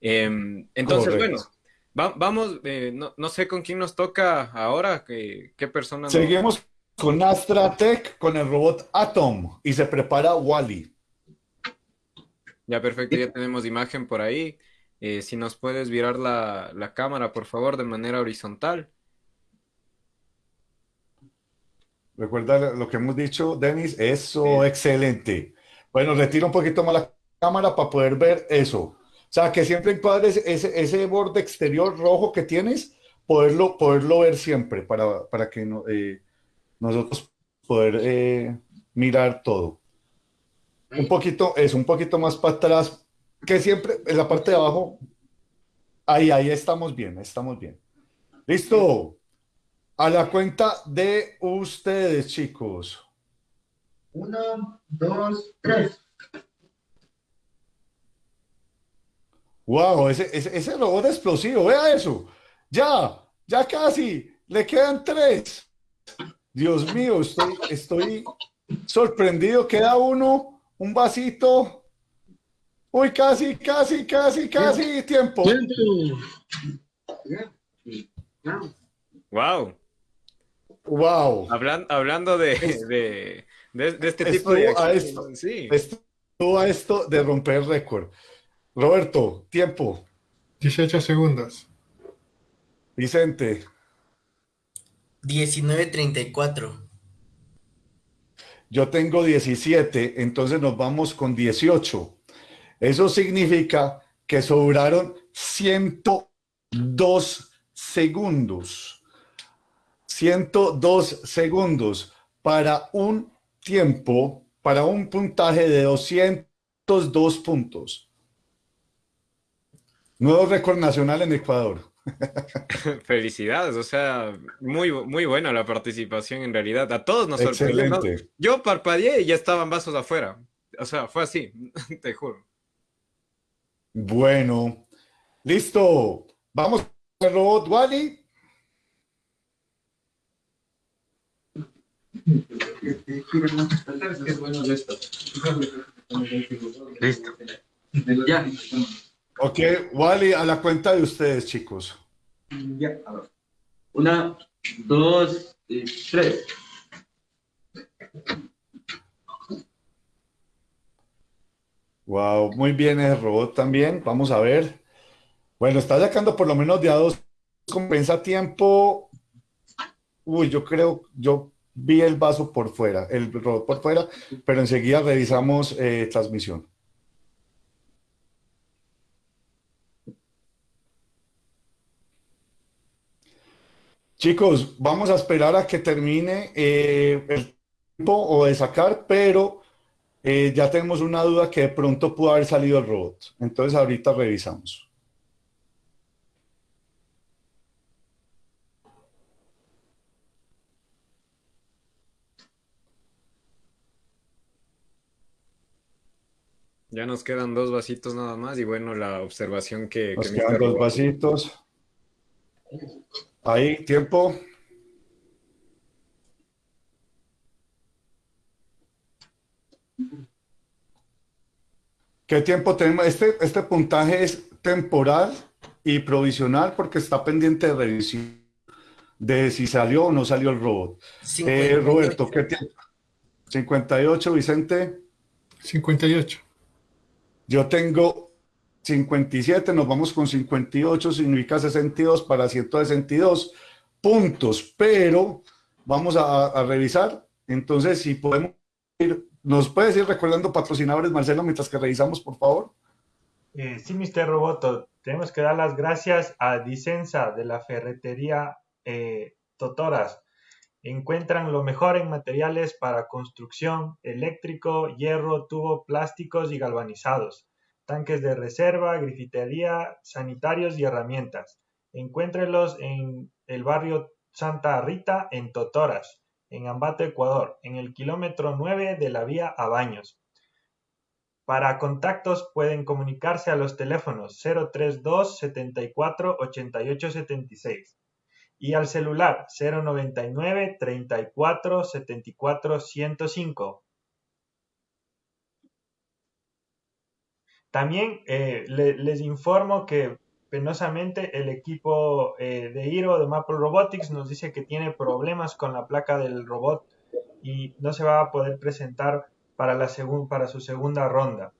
Em, entonces, Correcto. bueno, va- vamos, eh, no, no sé con quién nos toca ahora, qué, qué persona nos- Seguimos con Astra Tech, con el robot Atom y se prepara Wally. Ya, perfecto, ya tenemos imagen por ahí. Eh, si nos puedes virar la, la cámara, por favor, de manera horizontal. Recuerda lo que hemos dicho, Denis, eso, excelente. Bueno, retiro un poquito más la cámara para poder ver eso. O sea, que siempre encuadres ese, ese borde exterior rojo que tienes, poderlo, poderlo ver siempre para, para que no, eh, nosotros poder eh, mirar todo. Un poquito, es un poquito más para atrás, que siempre en la parte de abajo, ahí, ahí estamos bien, estamos bien. Listo. A la cuenta de ustedes, chicos. Uno, dos, tres. Wow, ese, ese, ese robot explosivo, vea eso. Ya, ya casi, le quedan tres. Dios mío, estoy, estoy sorprendido. Queda uno, un vasito. Uy, casi, casi, casi, casi, tiempo. Wow. Wow. hablando de, de, de, este tipo de a esto, sí. Estuvo a esto de romper récord. Roberto, tiempo. 18 segundos. Vicente. 19.34. Yo tengo 17, entonces nos vamos con 18. Eso significa que sobraron 102 segundos. 102 segundos para un tiempo, para un puntaje de 202 puntos. Nuevo récord nacional en Ecuador. Felicidades, o sea, muy, muy buena la participación en realidad. A todos nos sorprendió. Yo parpadeé y ya estaban vasos afuera. O sea, fue así, te juro. Bueno, listo. Vamos al robot Wally. Listo. Ya. Ok, Wally, a la cuenta de ustedes, chicos. Ya, a ver. Una, dos, y tres. Wow, muy bien el robot también. Vamos a ver. Bueno, está sacando por lo menos de a dos. Compensa tiempo. Uy, yo creo, yo vi el vaso por fuera, el robot por fuera, pero enseguida revisamos eh, transmisión. Chicos, vamos a esperar a que termine eh, el tiempo o de sacar, pero eh, ya tenemos una duda que de pronto pudo haber salido el robot. Entonces ahorita revisamos. Ya nos quedan dos vasitos nada más y bueno, la observación que... Nos quedan dos vasitos. Ahí, tiempo. ¿Qué tiempo tenemos? Este, este puntaje es temporal y provisional porque está pendiente de revisión de si salió o no salió el robot. Eh, Roberto, ¿qué tiempo? 58, Vicente. 58. Yo tengo 57, nos vamos con 58, significa 62 para 162 puntos, pero vamos a, revisar. Entonces, si podemos ir, ¿nos puedes ir recordando patrocinadores, Marcelo, mientras que revisamos, por favor? Eh, sí, Mr. Roboto, tenemos que dar las gracias a Dicenza de la ferretería eh, Totoras. Encuentran lo mejor en materiales para construcción, eléctrico, hierro, tubo, plásticos y galvanizados tanques de reserva, grifitería, sanitarios y herramientas. Encuéntrelos en el barrio Santa Rita, en Totoras, en Ambato, Ecuador, en el kilómetro 9 de la vía a Baños. Para contactos pueden comunicarse a los teléfonos 032 74 88 76 y al celular 099 34 74 105 También eh, les informo que penosamente el equipo eh, de Hiro de Maple Robotics nos dice que tiene problemas con la placa del robot y no se va a poder presentar para, la para su segunda ronda.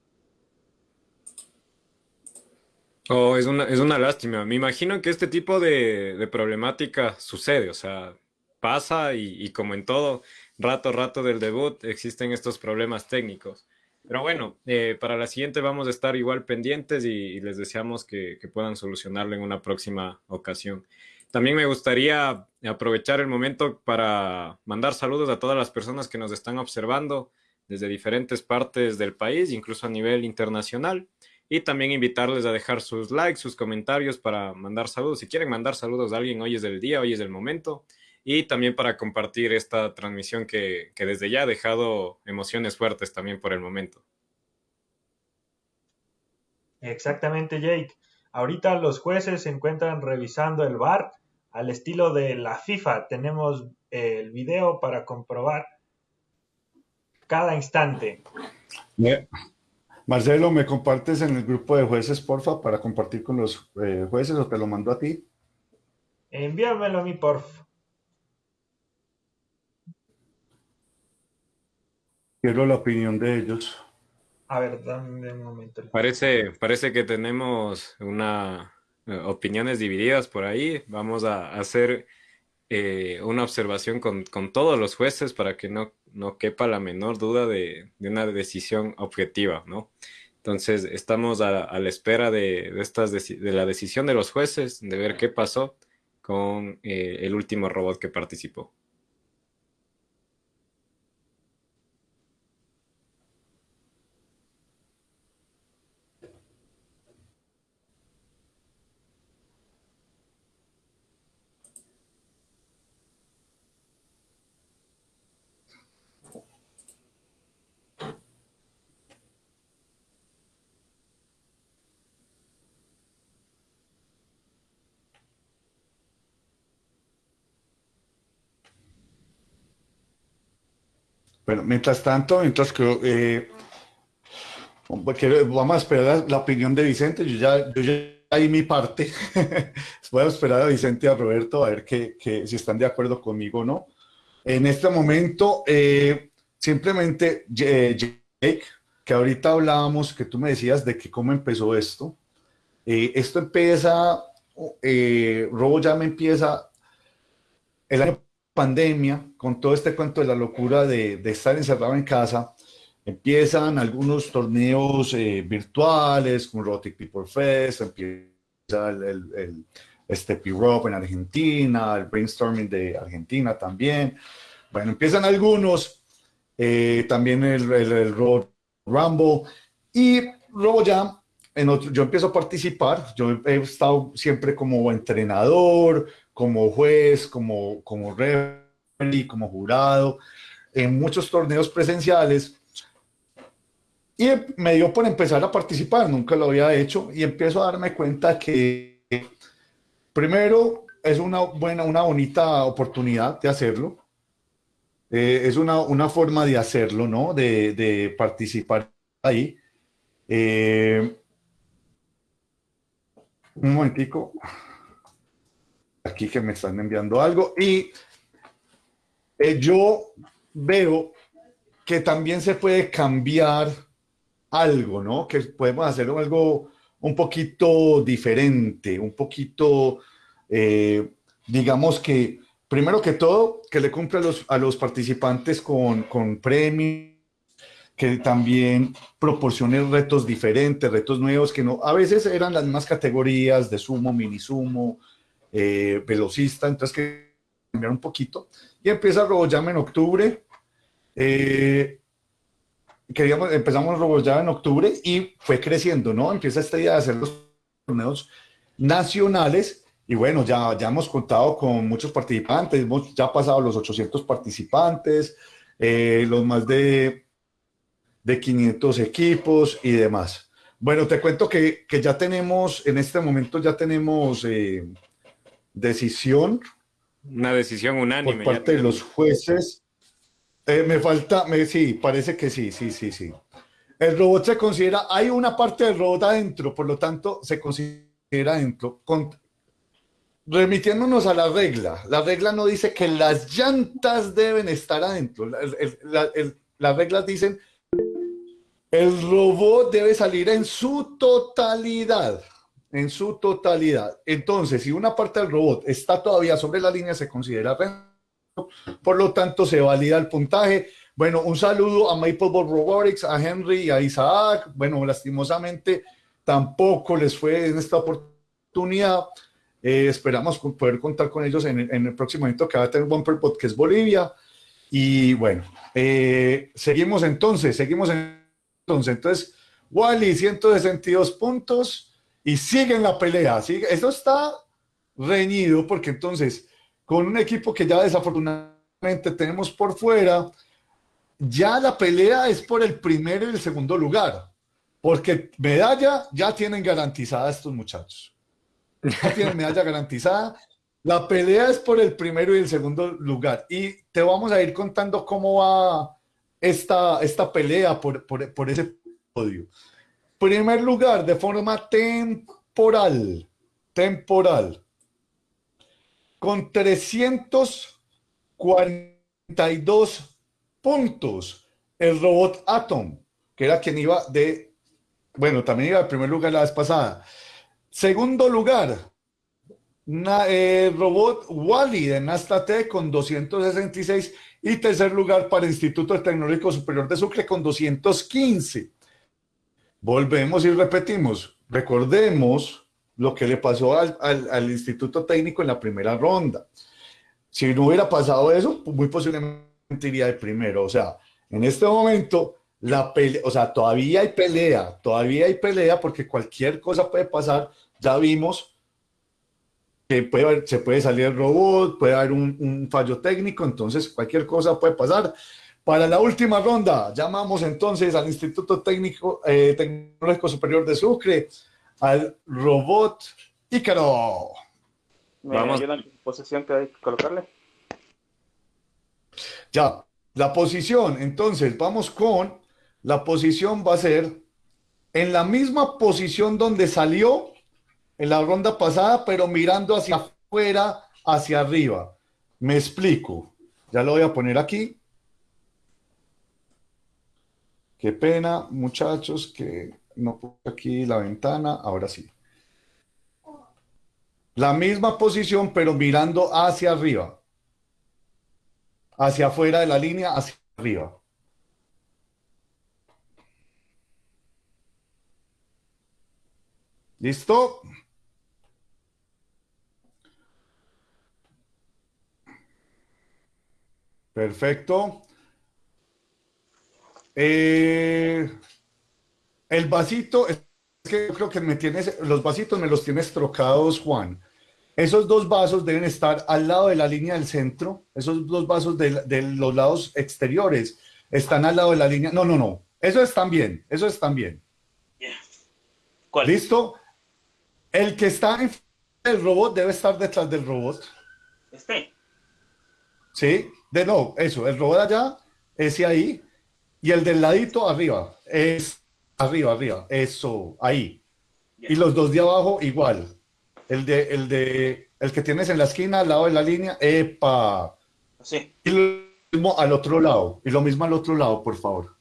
Oh, es una, es una lástima. Me imagino que este tipo de, problemática sucede, o sea, pasa y, y, como en todo, rato, rato del debut existen estos problemas técnicos. Pero bueno, eh, para la siguiente vamos a estar igual pendientes y, les deseamos que, puedan solucionarlo en una próxima ocasión. También me gustaría aprovechar el momento para mandar saludos a todas las personas que nos están observando desde diferentes partes del país, incluso a nivel internacional. Y también invitarles a dejar sus likes, sus comentarios para mandar saludos. Si quieren mandar saludos a alguien, hoy es el día, hoy es el momento y también para compartir esta transmisión que, desde ya ha dejado emociones fuertes también por el momento. Exactamente, Jake. Ahorita los jueces se encuentran revisando el VAR al estilo de la FIFA. Tenemos eh, el video para comprobar cada instante. Marcelo, ¿me compartes en el grupo de jueces, porfa, para compartir con los eh, jueces o te lo mando a ti? Envíamelo a mí, porfa. Quiero la opinión de ellos. A ver, dame un momento. Parece, parece que tenemos una eh, opiniones divididas por ahí. Vamos a hacer eh, una observación con, con, todos los jueces para que no, no quepa la menor duda de, de una decisión objetiva, ¿no? Entonces, estamos a, a la espera de, de, estas de la decisión de los jueces, de ver qué pasó con eh, el último robot que participó. Bueno, mientras tanto, mientras que eh, vamos a esperar la, opinión de Vicente, yo ya, yo ya di mi parte, voy a esperar a Vicente y a Roberto a ver que, que, si están de acuerdo conmigo o no. En este momento, eh, simplemente, Jake, que ahorita hablábamos, que tú me decías de que cómo empezó esto, eh, esto empieza, eh, Robo ya me empieza el año pandemia, con todo este cuento de la locura de, de estar encerrado en casa, empiezan algunos torneos eh, virtuales, como Robotic People Fest, empieza el, el, el este P-Rob en Argentina, el Brainstorming de Argentina también. Bueno, empiezan algunos, eh, también el, el, el Road Rumble, y luego ya en otro, yo empiezo a participar, yo he estado siempre como entrenador, como juez, como, como referee, como jurado, en muchos torneos presenciales. Y me dio por empezar a participar, nunca lo había hecho, y empiezo a darme cuenta que primero es una buena, una bonita oportunidad de hacerlo. Eh, es una, una, forma de hacerlo, ¿no? De, de participar ahí. Eh, un momentico aquí que me están enviando algo y eh, yo veo que también se puede cambiar algo, ¿no? Que podemos hacer algo un poquito diferente, un poquito, eh, digamos que, primero que todo, que le cumple a los, a los participantes con, con premios, que también proporcione retos diferentes, retos nuevos, que no, a veces eran las mismas categorías de sumo, mini sumo, eh, velocista, entonces que cambiar un poquito. Y empieza RoboJam en octubre. Eh, queríamos, empezamos RoboJam en octubre y fue creciendo, ¿no? Empieza esta idea de hacer los torneos nacionales y bueno, ya, ya hemos contado con muchos participantes, hemos ya pasado los 800 participantes, eh, los más de, de 500 equipos y demás. Bueno, te cuento que, que ya tenemos, en este momento ya tenemos eh, decisión. Una decisión unánime. Por parte de los jueces. Eh, me falta, me, sí, parece que sí, sí, sí, sí. El robot se considera, hay una parte del robot adentro, por lo tanto se considera adentro. Con, remitiéndonos a la regla, la regla no dice que las llantas deben estar adentro. La, la, el, las reglas dicen el robot debe salir en su totalidad en su totalidad. Entonces, si una parte del robot está todavía sobre la línea, se considera por lo tanto, se valida el puntaje. Bueno, un saludo a Maplebot Robotics, a Henry y a Isaac. Bueno, lastimosamente tampoco les fue en esta oportunidad. Eh, esperamos poder contar con ellos en, el próximo evento que va a tener Bumperbot, que es Bolivia. Y bueno, eh, seguimos entonces, seguimos entonces. Entonces, Wally, 162 puntos y siguen la pelea. ¿sí? Eso está reñido porque entonces con un equipo que ya desafortunadamente tenemos por fuera, ya la pelea es por el primero y el segundo lugar, porque medalla ya tienen garantizada estos muchachos. Ya tienen medalla garantizada. La pelea es por el primero y el segundo lugar. Y te vamos a ir contando cómo va esta, esta pelea por, por, por ese podio. Primer lugar, de forma temporal, temporal, con 342 puntos, el robot Atom, que era quien iba de, bueno, también iba al primer lugar la vez pasada. Segundo lugar, el robot Wally de Nastate con 266 y tercer lugar para el Instituto Tecnológico Superior de Sucre con 215. Volvemos y repetimos. Recordemos lo que le pasó al, al, Instituto Técnico en la primera ronda. Si no hubiera pasado eso, muy posiblemente iría de primero. O sea, en este momento, la pelea, o sea, todavía hay pelea, todavía hay pelea porque cualquier cosa puede pasar. Ya vimos que puede, se puede salir el robot, puede haber un, un fallo técnico, entonces cualquier cosa puede pasar. Para la última ronda, llamamos entonces al Instituto Técnico eh, Tecnológico Superior de Sucre, al robot Ícaro. ¿Me Vamos. ayudan posición que hay que colocarle? Ya, la posición, entonces vamos con, la posición va a ser en la misma posición donde salió en la ronda pasada, pero mirando hacia afuera, hacia arriba. Me explico. Ya lo voy a poner aquí. Qué pena, muchachos, que no puse aquí la ventana. Ahora sí. La misma posición, pero mirando hacia arriba. Hacia afuera de la línea, hacia arriba. ¿Listo? Perfecto. Eh, el vasito, es que yo creo que me tienes, los vasitos me los tienes trocados, Juan. Esos dos vasos deben estar al lado de la línea del centro. Esos dos vasos de, los lados exteriores están al lado de la línea. No, no, no. Eso están bien. Eso están bien. ¿Listo? El que está en el robot debe estar detrás del robot. Este. Sí, de no, eso, el robot allá, ese ahí, y el del ladito arriba, es arriba, arriba, eso, ahí. Y los dos de abajo igual. El de, el de, el que tienes en la esquina al lado de la línea, epa. Sí. Y lo mismo al otro lado, y lo mismo al otro lado, por favor.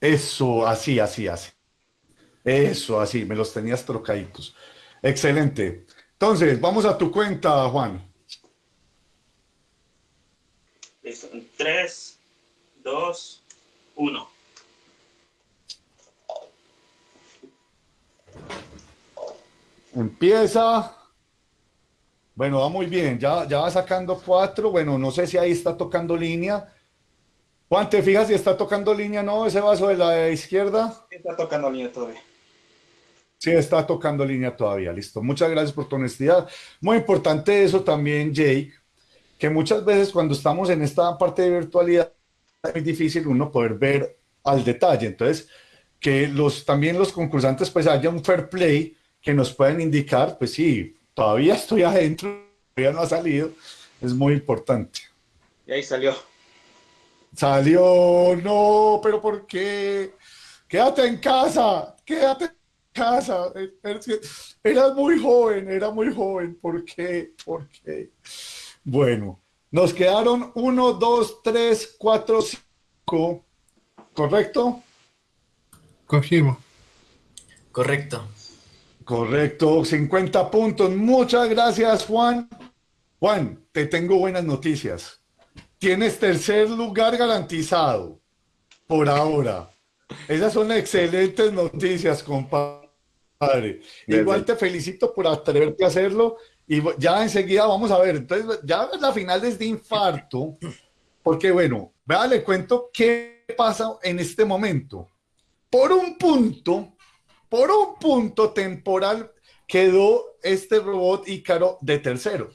Eso, así, así, así. Eso, así, me los tenías trocaditos. Excelente. Entonces, vamos a tu cuenta, Juan. Listo. 3, 2, 1. Empieza. Bueno, va muy bien. Ya, ya va sacando cuatro. Bueno, no sé si ahí está tocando línea. Juan, ¿te fijas si está tocando línea no? Ese vaso de la izquierda. Está tocando línea todavía. Sí, está tocando línea todavía. Listo. Muchas gracias por tu honestidad. Muy importante eso también, Jake, que muchas veces cuando estamos en esta parte de virtualidad es muy difícil uno poder ver al detalle. Entonces, que los, también los concursantes pues haya un fair play que nos puedan indicar, pues sí, todavía estoy adentro, todavía no ha salido. Es muy importante. Y ahí salió. Salió, no, pero ¿por qué? Quédate en casa, quédate casa. Era muy joven, era muy joven. ¿Por qué? ¿Por qué? Bueno, nos quedaron 1, 2, 3, 4, 5. ¿Correcto? Confirmo. Correcto. Correcto, 50 puntos. Muchas gracias, Juan. Juan, te tengo buenas noticias. Tienes tercer lugar garantizado por ahora. Esas son excelentes noticias, compadre. Padre. Igual te felicito por atreverte a hacerlo y ya enseguida vamos a ver. Entonces, ya la final es de infarto, porque bueno, vea, le cuento qué pasa en este momento. Por un punto, por un punto temporal quedó este robot Ícaro de tercero.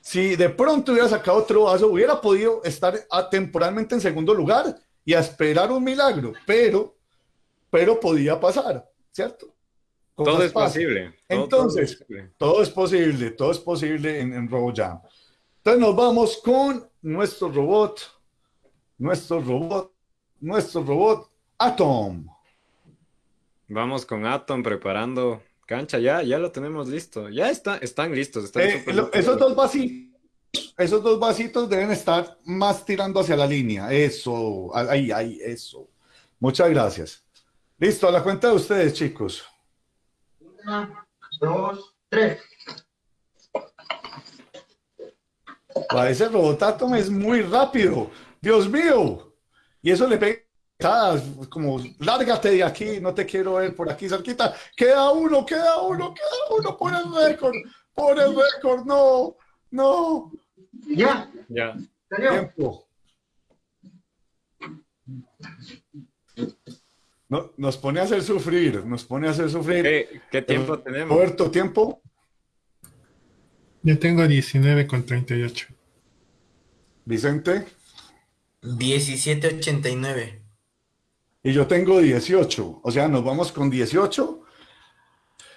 Si de pronto hubiera sacado otro vaso, hubiera podido estar temporalmente en segundo lugar y a esperar un milagro, pero, pero podía pasar, ¿cierto? Todo es posible. Entonces, todo, es posible, todo es posible en, en RoboJam. Entonces nos vamos con nuestro robot, nuestro robot, nuestro robot Atom. Vamos con Atom preparando cancha, ya, ya lo tenemos listo. Ya está, están listos. Están eh, esos dos vasitos, esos dos vasitos deben estar más tirando hacia la línea. Eso, ahí, ahí, eso. Muchas gracias. Listo, a la cuenta de ustedes, chicos. Una, dos, tres. ese robotatom es muy rápido. Dios mío. Y eso le pega como lárgate de aquí, no te quiero ver por aquí cerquita. Queda uno, queda uno, queda uno por el récord, por el récord, no, no. Ya, ya. Tiempo. No, nos pone a hacer sufrir, nos pone a hacer sufrir. ¿Qué, tiempo tenemos? Puerto, ¿tiempo? Yo tengo 19 con 38. Vicente. 17.89. Y yo tengo 18. O sea, nos vamos con 18.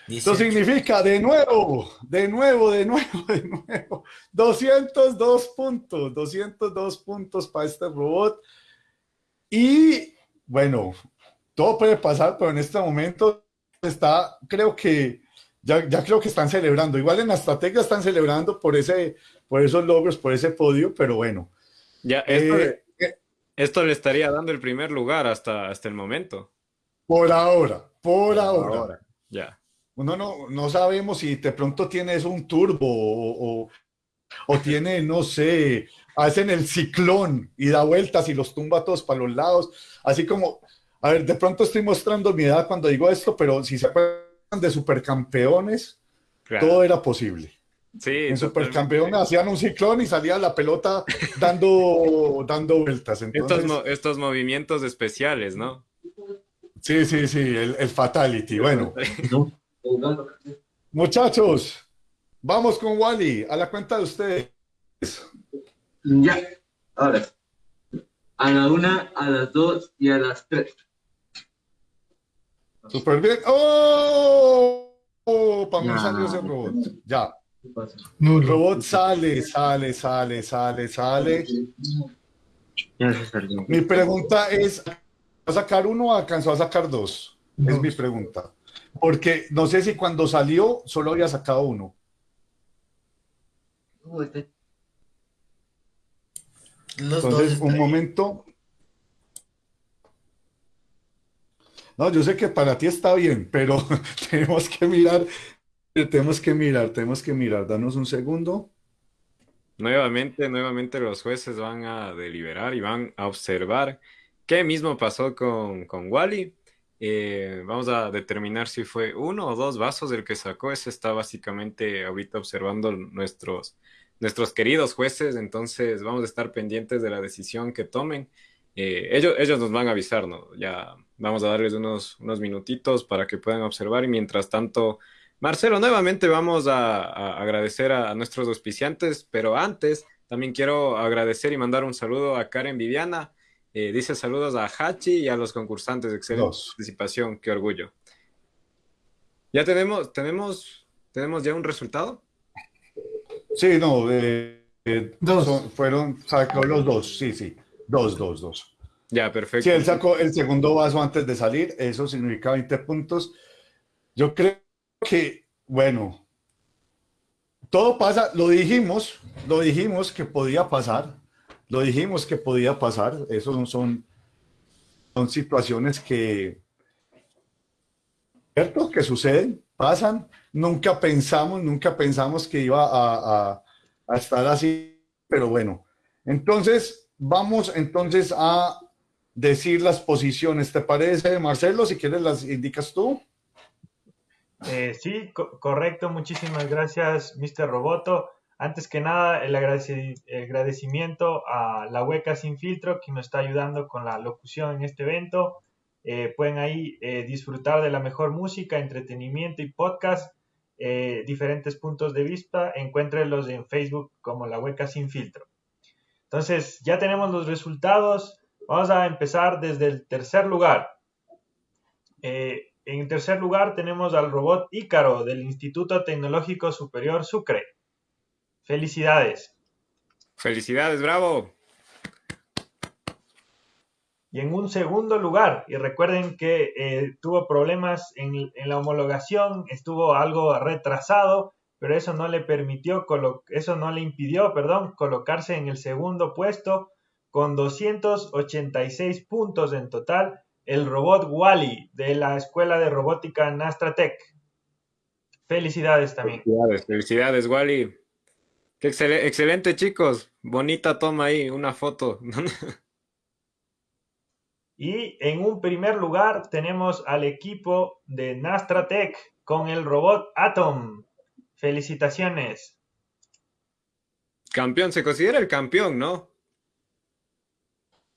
Esto significa de nuevo, de nuevo, de nuevo, de nuevo. 202 puntos, 202 puntos para este robot. Y bueno, todo puede pasar, pero en este momento está, creo que ya, ya creo que están celebrando. Igual en estrategia están celebrando por, ese, por esos logros, por ese podio, pero bueno. Ya, esto, eh, esto le estaría dando el primer lugar hasta, hasta el momento. Por ahora, por, ahora. Ya. Uno no, no sabemos si de pronto tienes un turbo o, o, tiene, no sé, hacen el ciclón y da vueltas y los tumba todos para los lados. Así como, a ver, de pronto estoy mostrando mi edad cuando digo esto, pero si se acuerdan de supercampeones, todo era posible. Sí, en supercampeones hacían un ciclón y salía la pelota dando, dando vueltas. estos, estos movimientos especiales, ¿no? Sí, sí, sí, el, el fatality. Bueno, muchachos, vamos con Wally, a la cuenta de ustedes. Ya, ahora. A la una, a las dos y a las tres. Súper bien. ¡Oh! oh para mí salió ese robot. Ya. El robot sale, sale, sale, sale, sale. Mi pregunta es, ¿va a sacar uno o alcanzó a sacar dos? Es mi pregunta. Porque no sé si cuando salió solo había sacado uno. Entonces, un momento. No, yo sé que para ti está bien, pero tenemos que mirar, tenemos que mirar, tenemos que mirar. Danos un segundo. Nuevamente, nuevamente los jueces van a deliberar y van a observar qué mismo pasó con, con Wally. Eh, vamos a determinar si fue uno o dos vasos el que sacó. Ese está básicamente ahorita observando nuestros, nuestros queridos jueces. Entonces vamos a estar pendientes de la decisión que tomen. Eh, ellos, ellos nos van a avisar, ¿no? Ya vamos a darles unos, unos minutitos para que puedan observar y mientras tanto, Marcelo, nuevamente vamos a, agradecer a, nuestros auspiciantes, pero antes también quiero agradecer y mandar un saludo a Karen Viviana. Eh, dice saludos a Hachi y a los concursantes. Excelente participación, qué orgullo. ¿Ya tenemos, tenemos, tenemos ya un resultado? Sí, no, eh, eh, dos. fueron, sacó los dos, sí, sí. Dos, dos, dos. Ya, perfecto. Si él sacó el segundo vaso antes de salir, eso significa 20 puntos. Yo creo que, bueno, todo pasa, lo dijimos, lo dijimos que podía pasar, lo dijimos que podía pasar, eso no son, son situaciones que, ¿cierto? Que suceden, pasan, nunca pensamos, nunca pensamos que iba a, a, a estar así, pero bueno, entonces Vamos entonces a decir las posiciones. ¿Te parece, Marcelo? Si quieres, las indicas tú. Eh, sí, correcto. Muchísimas gracias, Mr. Roboto. Antes que nada, el, agradecimiento a la Hueca Sin Filtro que nos está ayudando con la locución en este evento. Eh, pueden ahí eh, disfrutar de la mejor música, entretenimiento y podcast, diferentes puntos de vista. Encuéntrenlos en Facebook como la Hueca Sin Filtro. Entonces, ya tenemos los resultados. Vamos a empezar desde el tercer lugar. Eh, En tercer lugar tenemos al robot Ícaro del Instituto Tecnológico Superior Sucre. Felicidades. Felicidades, bravo. Y en un segundo lugar, y recuerden que eh, tuvo problemas en, en, la homologación, estuvo algo retrasado, pero eso no le permitió, eso no le impidió, perdón, colocarse en el segundo puesto con 286 puntos en total, el robot Wally de la Escuela de Robótica Nastratec. Felicidades también. Felicidades, felicidades, Wally. Qué excelente, chicos. Bonita toma ahí, una foto. y en un primer lugar tenemos al equipo de Nastratec con el robot Atom. Felicitaciones. Campeón, se considera el campeón, ¿no?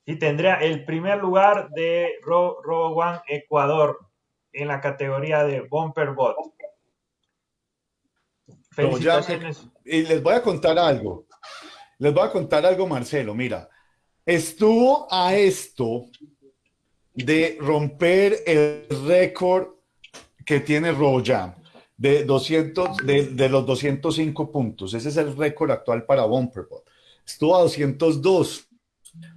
y tendría el primer lugar de Ro One Ecuador en la categoría de Bumper Bot. Felicitaciones. y les voy a contar algo. Les voy a contar algo, Marcelo. Mira, estuvo a esto de romper el récord que tiene RoboJam de 200 de, de, los 205 puntos. Ese es el récord actual para Bumperbot. Estuvo a 202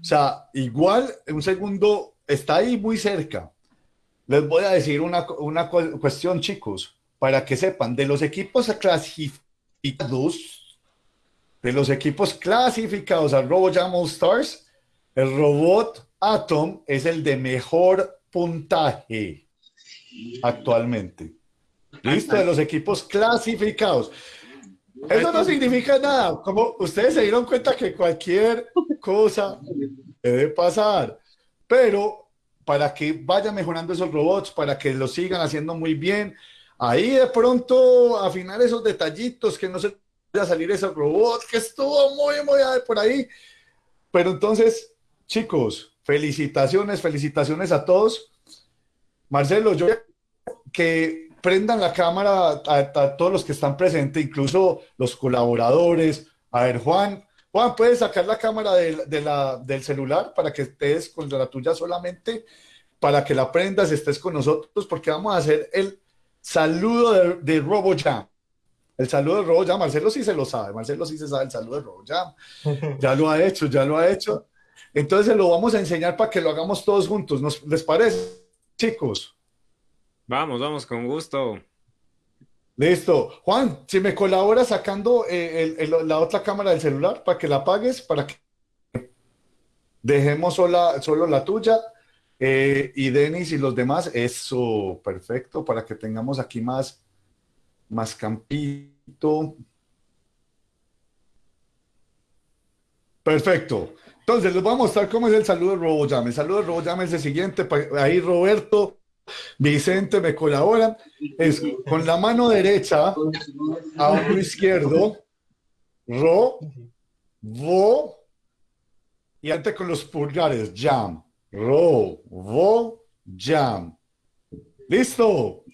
o sea, igual, un segundo, está ahí muy cerca. Les voy a decir una, una cuestión, chicos, para que sepan, de los equipos clasificados, de los equipos clasificados al RoboJam All Stars, el robot Atom es el de mejor puntaje actualmente. Listo, de los equipos clasificados. Eso no significa nada. Como ustedes se dieron cuenta que cualquier cosa debe pasar, pero para que vayan mejorando esos robots, para que lo sigan haciendo muy bien, ahí de pronto afinar esos detallitos, que no se vaya a salir ese robot que estuvo muy, muy por ahí. Pero entonces, chicos, felicitaciones, felicitaciones a todos. Marcelo, yo que prendan la cámara a, todos los que están presentes, incluso los colaboradores. A ver, Juan, Juan, ¿puedes sacar la cámara de, la, del celular para que estés con la tuya solamente? Para que la prendas, estés con nosotros, porque vamos a hacer el saludo de, de RoboJam. El saludo de RoboJam, Marcelo sí se lo sabe, Marcelo sí se sabe el saludo de RoboJam. Ya lo ha hecho, ya lo ha hecho. Entonces lo vamos a enseñar para que lo hagamos todos juntos. ¿Nos, ¿Les parece, chicos? Vamos, vamos, con gusto. Listo. Juan, si me colaboras sacando eh, la otra cámara del celular para que la apagues, para que dejemos sola, solo la tuya. Eh, y Denis y los demás, eso, perfecto, para que tengamos aquí más, más campito. Perfecto. Entonces, les voy a mostrar cómo es el saludo de RoboJam. El saludo de RoboJam es el siguiente. Ahí Roberto Vicente me colabora, es con la mano derecha a hombro izquierdo, ro, vo, y antes con los pulgares, jam, ro, vo, jam. ¿Listo?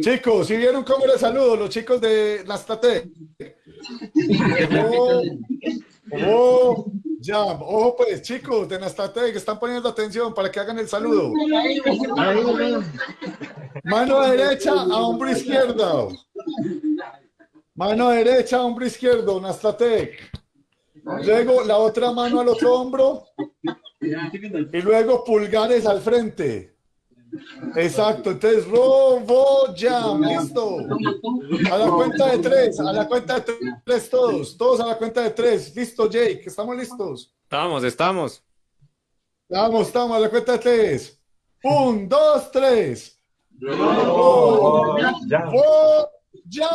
Chicos, si vieron cómo les saludo, los chicos de Nastate. Ro, jam. Ojo pues, chicos de Nastate que están poniendo atención para que hagan el saludo. Mano derecha a hombro izquierdo. Mano derecha a hombro izquierdo, Nastatec. Luego la otra mano al otro hombro. Y luego pulgares al frente. Exacto, entonces robo jam, listo. A la cuenta de tres, a la cuenta de tres todos, todos a la cuenta de tres. Listo, Jake, estamos listos. Estamos, estamos. Estamos, estamos a la cuenta de tres. Un, dos, tres. ¡Ya! ¡Ya!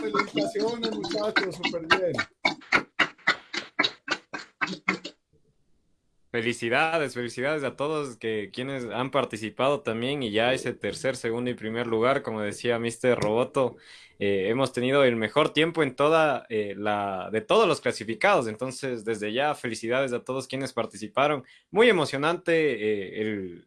Felicitaciones, muchachos, súper bien. Felicidades, felicidades a todos que quienes han participado también y ya ese tercer, segundo y primer lugar, como decía Mr. Roboto, eh, hemos tenido el mejor tiempo en toda eh, la de todos los clasificados. Entonces, desde ya, felicidades a todos quienes participaron. Muy emocionante eh,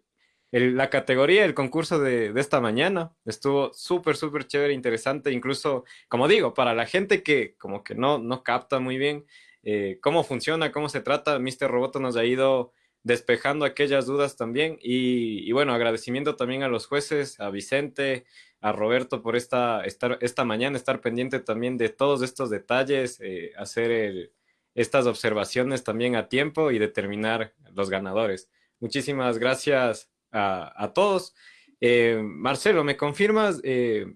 la categoría, el concurso de, esta mañana estuvo súper, súper chévere, interesante, incluso, como digo, para la gente que como que no, no capta muy bien eh, cómo funciona, cómo se trata, Mr. Roboto nos ha ido despejando aquellas dudas también. Y, bueno, agradecimiento también a los jueces, a Vicente, a Roberto por esta, estar, esta mañana, estar pendiente también de todos estos detalles, eh, hacer estas observaciones también a tiempo y determinar los ganadores. Muchísimas gracias a, todos. Eh, Marcelo, ¿me confirmas? Eh,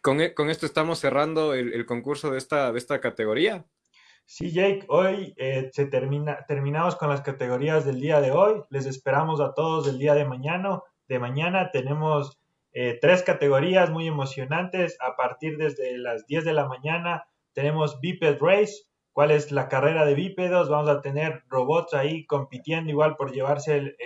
con, esto estamos cerrando el, concurso de esta, de esta categoría. Sí, Jake, hoy eh, se termina, terminamos con las categorías del día de hoy. Les esperamos a todos el día de mañana. De mañana tenemos eh, tres categorías muy emocionantes. A partir desde las 10 de la mañana tenemos Biped Race, cuál es la carrera de bípedos. Vamos a tener robots ahí compitiendo igual por llevarse el,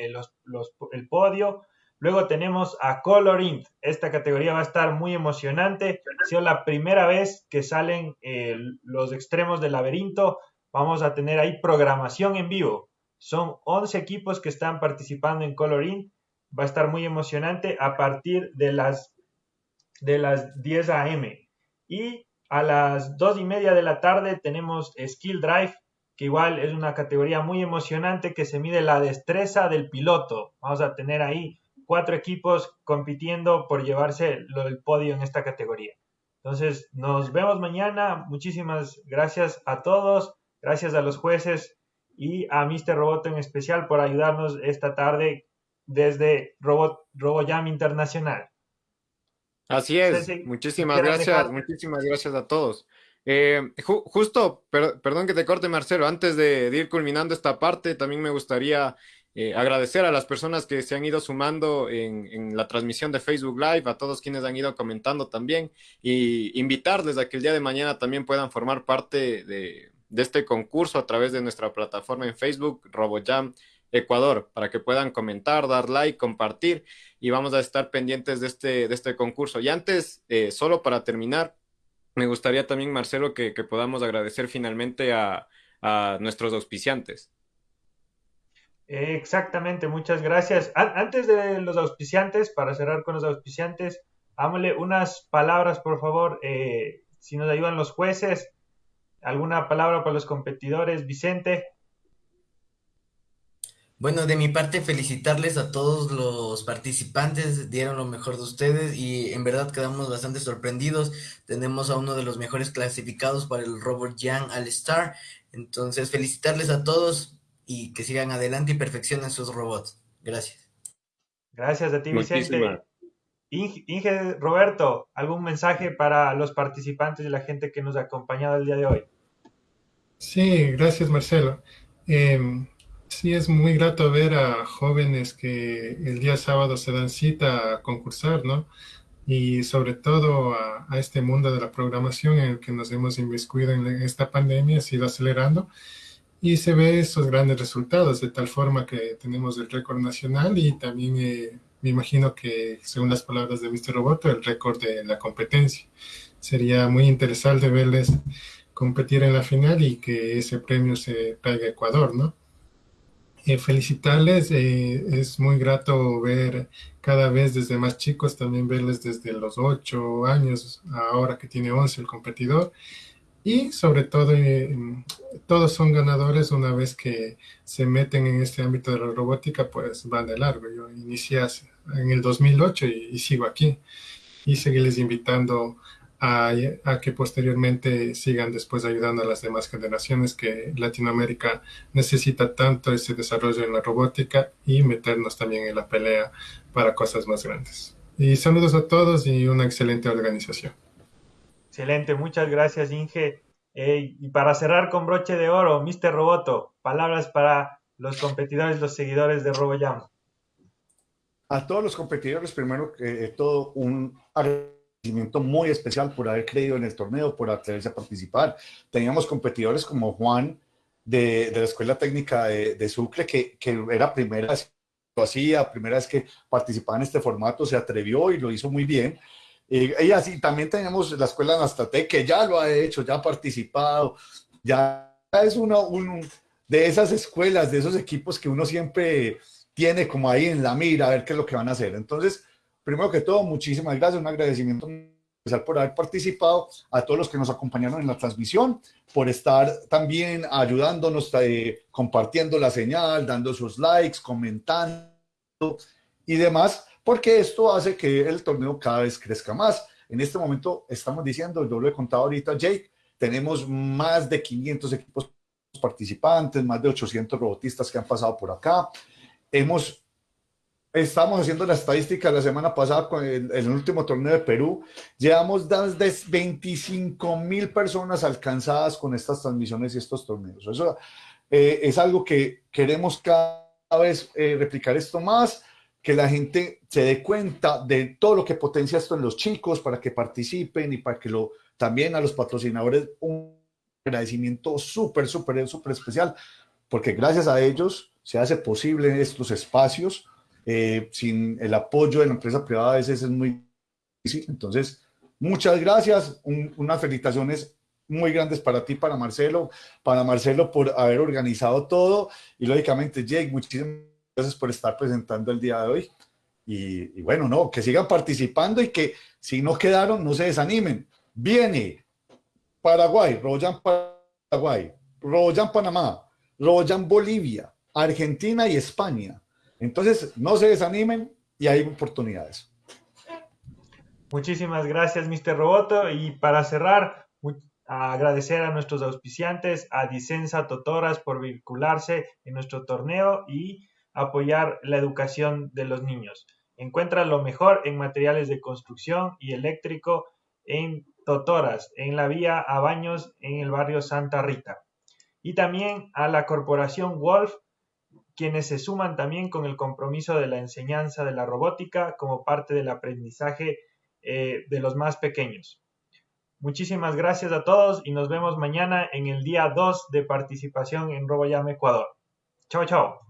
el podio. Luego tenemos a Coloring. Esta categoría va a estar muy emocionante. Ha sido la primera vez que salen eh, los extremos del laberinto. Vamos a tener ahí programación en vivo. Son 11 equipos que están participando en Coloring. Va a estar muy emocionante a partir de las, de las 10 a.m. Y a las 2 y media de la tarde tenemos Skill Drive, que igual es una categoría muy emocionante que se mide la destreza del piloto. Vamos a tener ahí cuatro equipos compitiendo por llevarse el podio en esta categoría. Entonces, nos vemos mañana. Muchísimas gracias a todos, gracias a los jueces y a Mr. Roboto en especial por ayudarnos esta tarde desde Robot, RoboJam Internacional. Así es, muchísimas gracias, muchísimas gracias a todos. Eh, justo, perdón que te corte Marcelo, antes de ir culminando esta parte, también me gustaría eh, agradecer a las personas que se han ido sumando en, la transmisión de Facebook Live, a todos quienes han ido comentando también, y invitarles a que el día de mañana también puedan formar parte de, este concurso a través de nuestra plataforma en Facebook, RoboJam Ecuador, para que puedan comentar, dar like, compartir, y vamos a estar pendientes de este, de este concurso. Y antes, eh, solo para terminar, me gustaría también, Marcelo, que, podamos agradecer finalmente a nuestros auspiciantes. Exactamente, muchas gracias. Antes de los auspiciantes, para cerrar con los auspiciantes, hámosle unas palabras, por favor, eh, si nos ayudan los jueces, alguna palabra para los competidores. Vicente. Bueno, de mi parte, felicitarles a todos los participantes, dieron lo mejor de ustedes y en verdad quedamos bastante sorprendidos. Tenemos a uno de los mejores clasificados para el Robert Young All Star. Entonces, felicitarles a todos, y que sigan adelante y perfeccionen sus robots. Gracias. Gracias a ti, Vicente. Inge, Roberto, ¿algún mensaje para los participantes y la gente que nos ha acompañado el día de hoy? Sí, gracias, Marcelo. Em, sí, es muy grato ver a jóvenes que el día sábado se dan cita a concursar, ¿no? Y sobre todo a, a este mundo de la programación en el que nos hemos inmiscuido en esta pandemia, ha sido acelerando y se ve esos grandes resultados, de tal forma que tenemos el récord nacional y también eh, me imagino que, según las palabras de Mr. Roboto, el récord de la competencia. Sería muy interesante verles competir en la final y que ese premio se traiga a Ecuador, ¿no? Eh, felicitarles, eh, es muy grato ver cada vez desde más chicos, también verles desde los 8 años, ahora que tiene 11 el competidor, y sobre todo, eh, todos son ganadores una vez que se meten en este ámbito de la robótica, pues van de largo. Yo inicié en el 2008 y, sigo aquí. Y seguirles invitando a, a, que posteriormente sigan después ayudando a las demás generaciones que Latinoamérica necesita tanto ese desarrollo en la robótica y meternos también en la pelea para cosas más grandes. Y saludos a todos y una excelente organización. Excelente, muchas gracias Inge. y para cerrar con broche de oro, Mr. Roboto, palabras para los competidores, los seguidores de RoboJam. A todos los competidores, primero que todo, un agradecimiento muy especial por haber creído en el torneo, por atreverse a participar. Teníamos competidores como Juan de, de la Escuela Técnica de, de Sucre, que, que era primera vez que lo hacía, primera vez que participaba en este formato, se atrevió y lo hizo muy bien y así también tenemos la escuela Nastate, que ya lo ha hecho, ya ha participado, ya es uno, de esas escuelas, de esos equipos que uno siempre tiene como ahí en la mira a ver qué es lo que van a hacer. Entonces, primero que todo, muchísimas gracias, un agradecimiento por haber participado, a todos los que nos acompañaron en la transmisión, por estar también ayudándonos, eh, compartiendo la señal, dando sus likes, comentando y demás, porque esto hace que el torneo cada vez crezca más. En este momento estamos diciendo, yo lo he contado ahorita, Jake, tenemos más de 500 equipos participantes, más de 800 robotistas que han pasado por acá. Hemos Estamos haciendo la estadística la semana pasada con el, último torneo de Perú. Llevamos más de 25 mil personas alcanzadas con estas transmisiones y estos torneos. Eso eh, es algo que queremos cada vez eh, replicar esto más, que la gente se dé cuenta de todo lo que potencia esto en los chicos para que participen y para que lo también a los patrocinadores un agradecimiento súper, súper, súper especial, porque gracias a ellos se hace posible estos espacios eh, sin el apoyo de la empresa privada a veces es muy difícil. Entonces, muchas gracias, unas felicitaciones muy grandes para ti, para Marcelo, para Marcelo por haber organizado todo y lógicamente Jake, muchísimas gracias por estar presentando el día de hoy. Y, bueno, no, que sigan participando y que si no quedaron, no se desanimen. Viene Paraguay, Royan Paraguay, Royan Panamá, Royan Bolivia, Argentina y España. Entonces, no se desanimen y hay oportunidades. Muchísimas gracias, Mr. Roboto. Y para cerrar, agradecer a nuestros auspiciantes, a Dicenza Totoras por vincularse en nuestro torneo y apoyar la educación de los niños. Encuentra lo mejor en materiales de construcción y eléctrico en Totoras, en la vía a Baños, en el barrio Santa Rita. Y también a la corporación Wolf quienes se suman también con el compromiso de la enseñanza de la robótica como parte del aprendizaje eh, de los más pequeños. Muchísimas gracias a todos y nos vemos mañana en el día 2 de participación en RoboYam Ecuador. Chao, chao.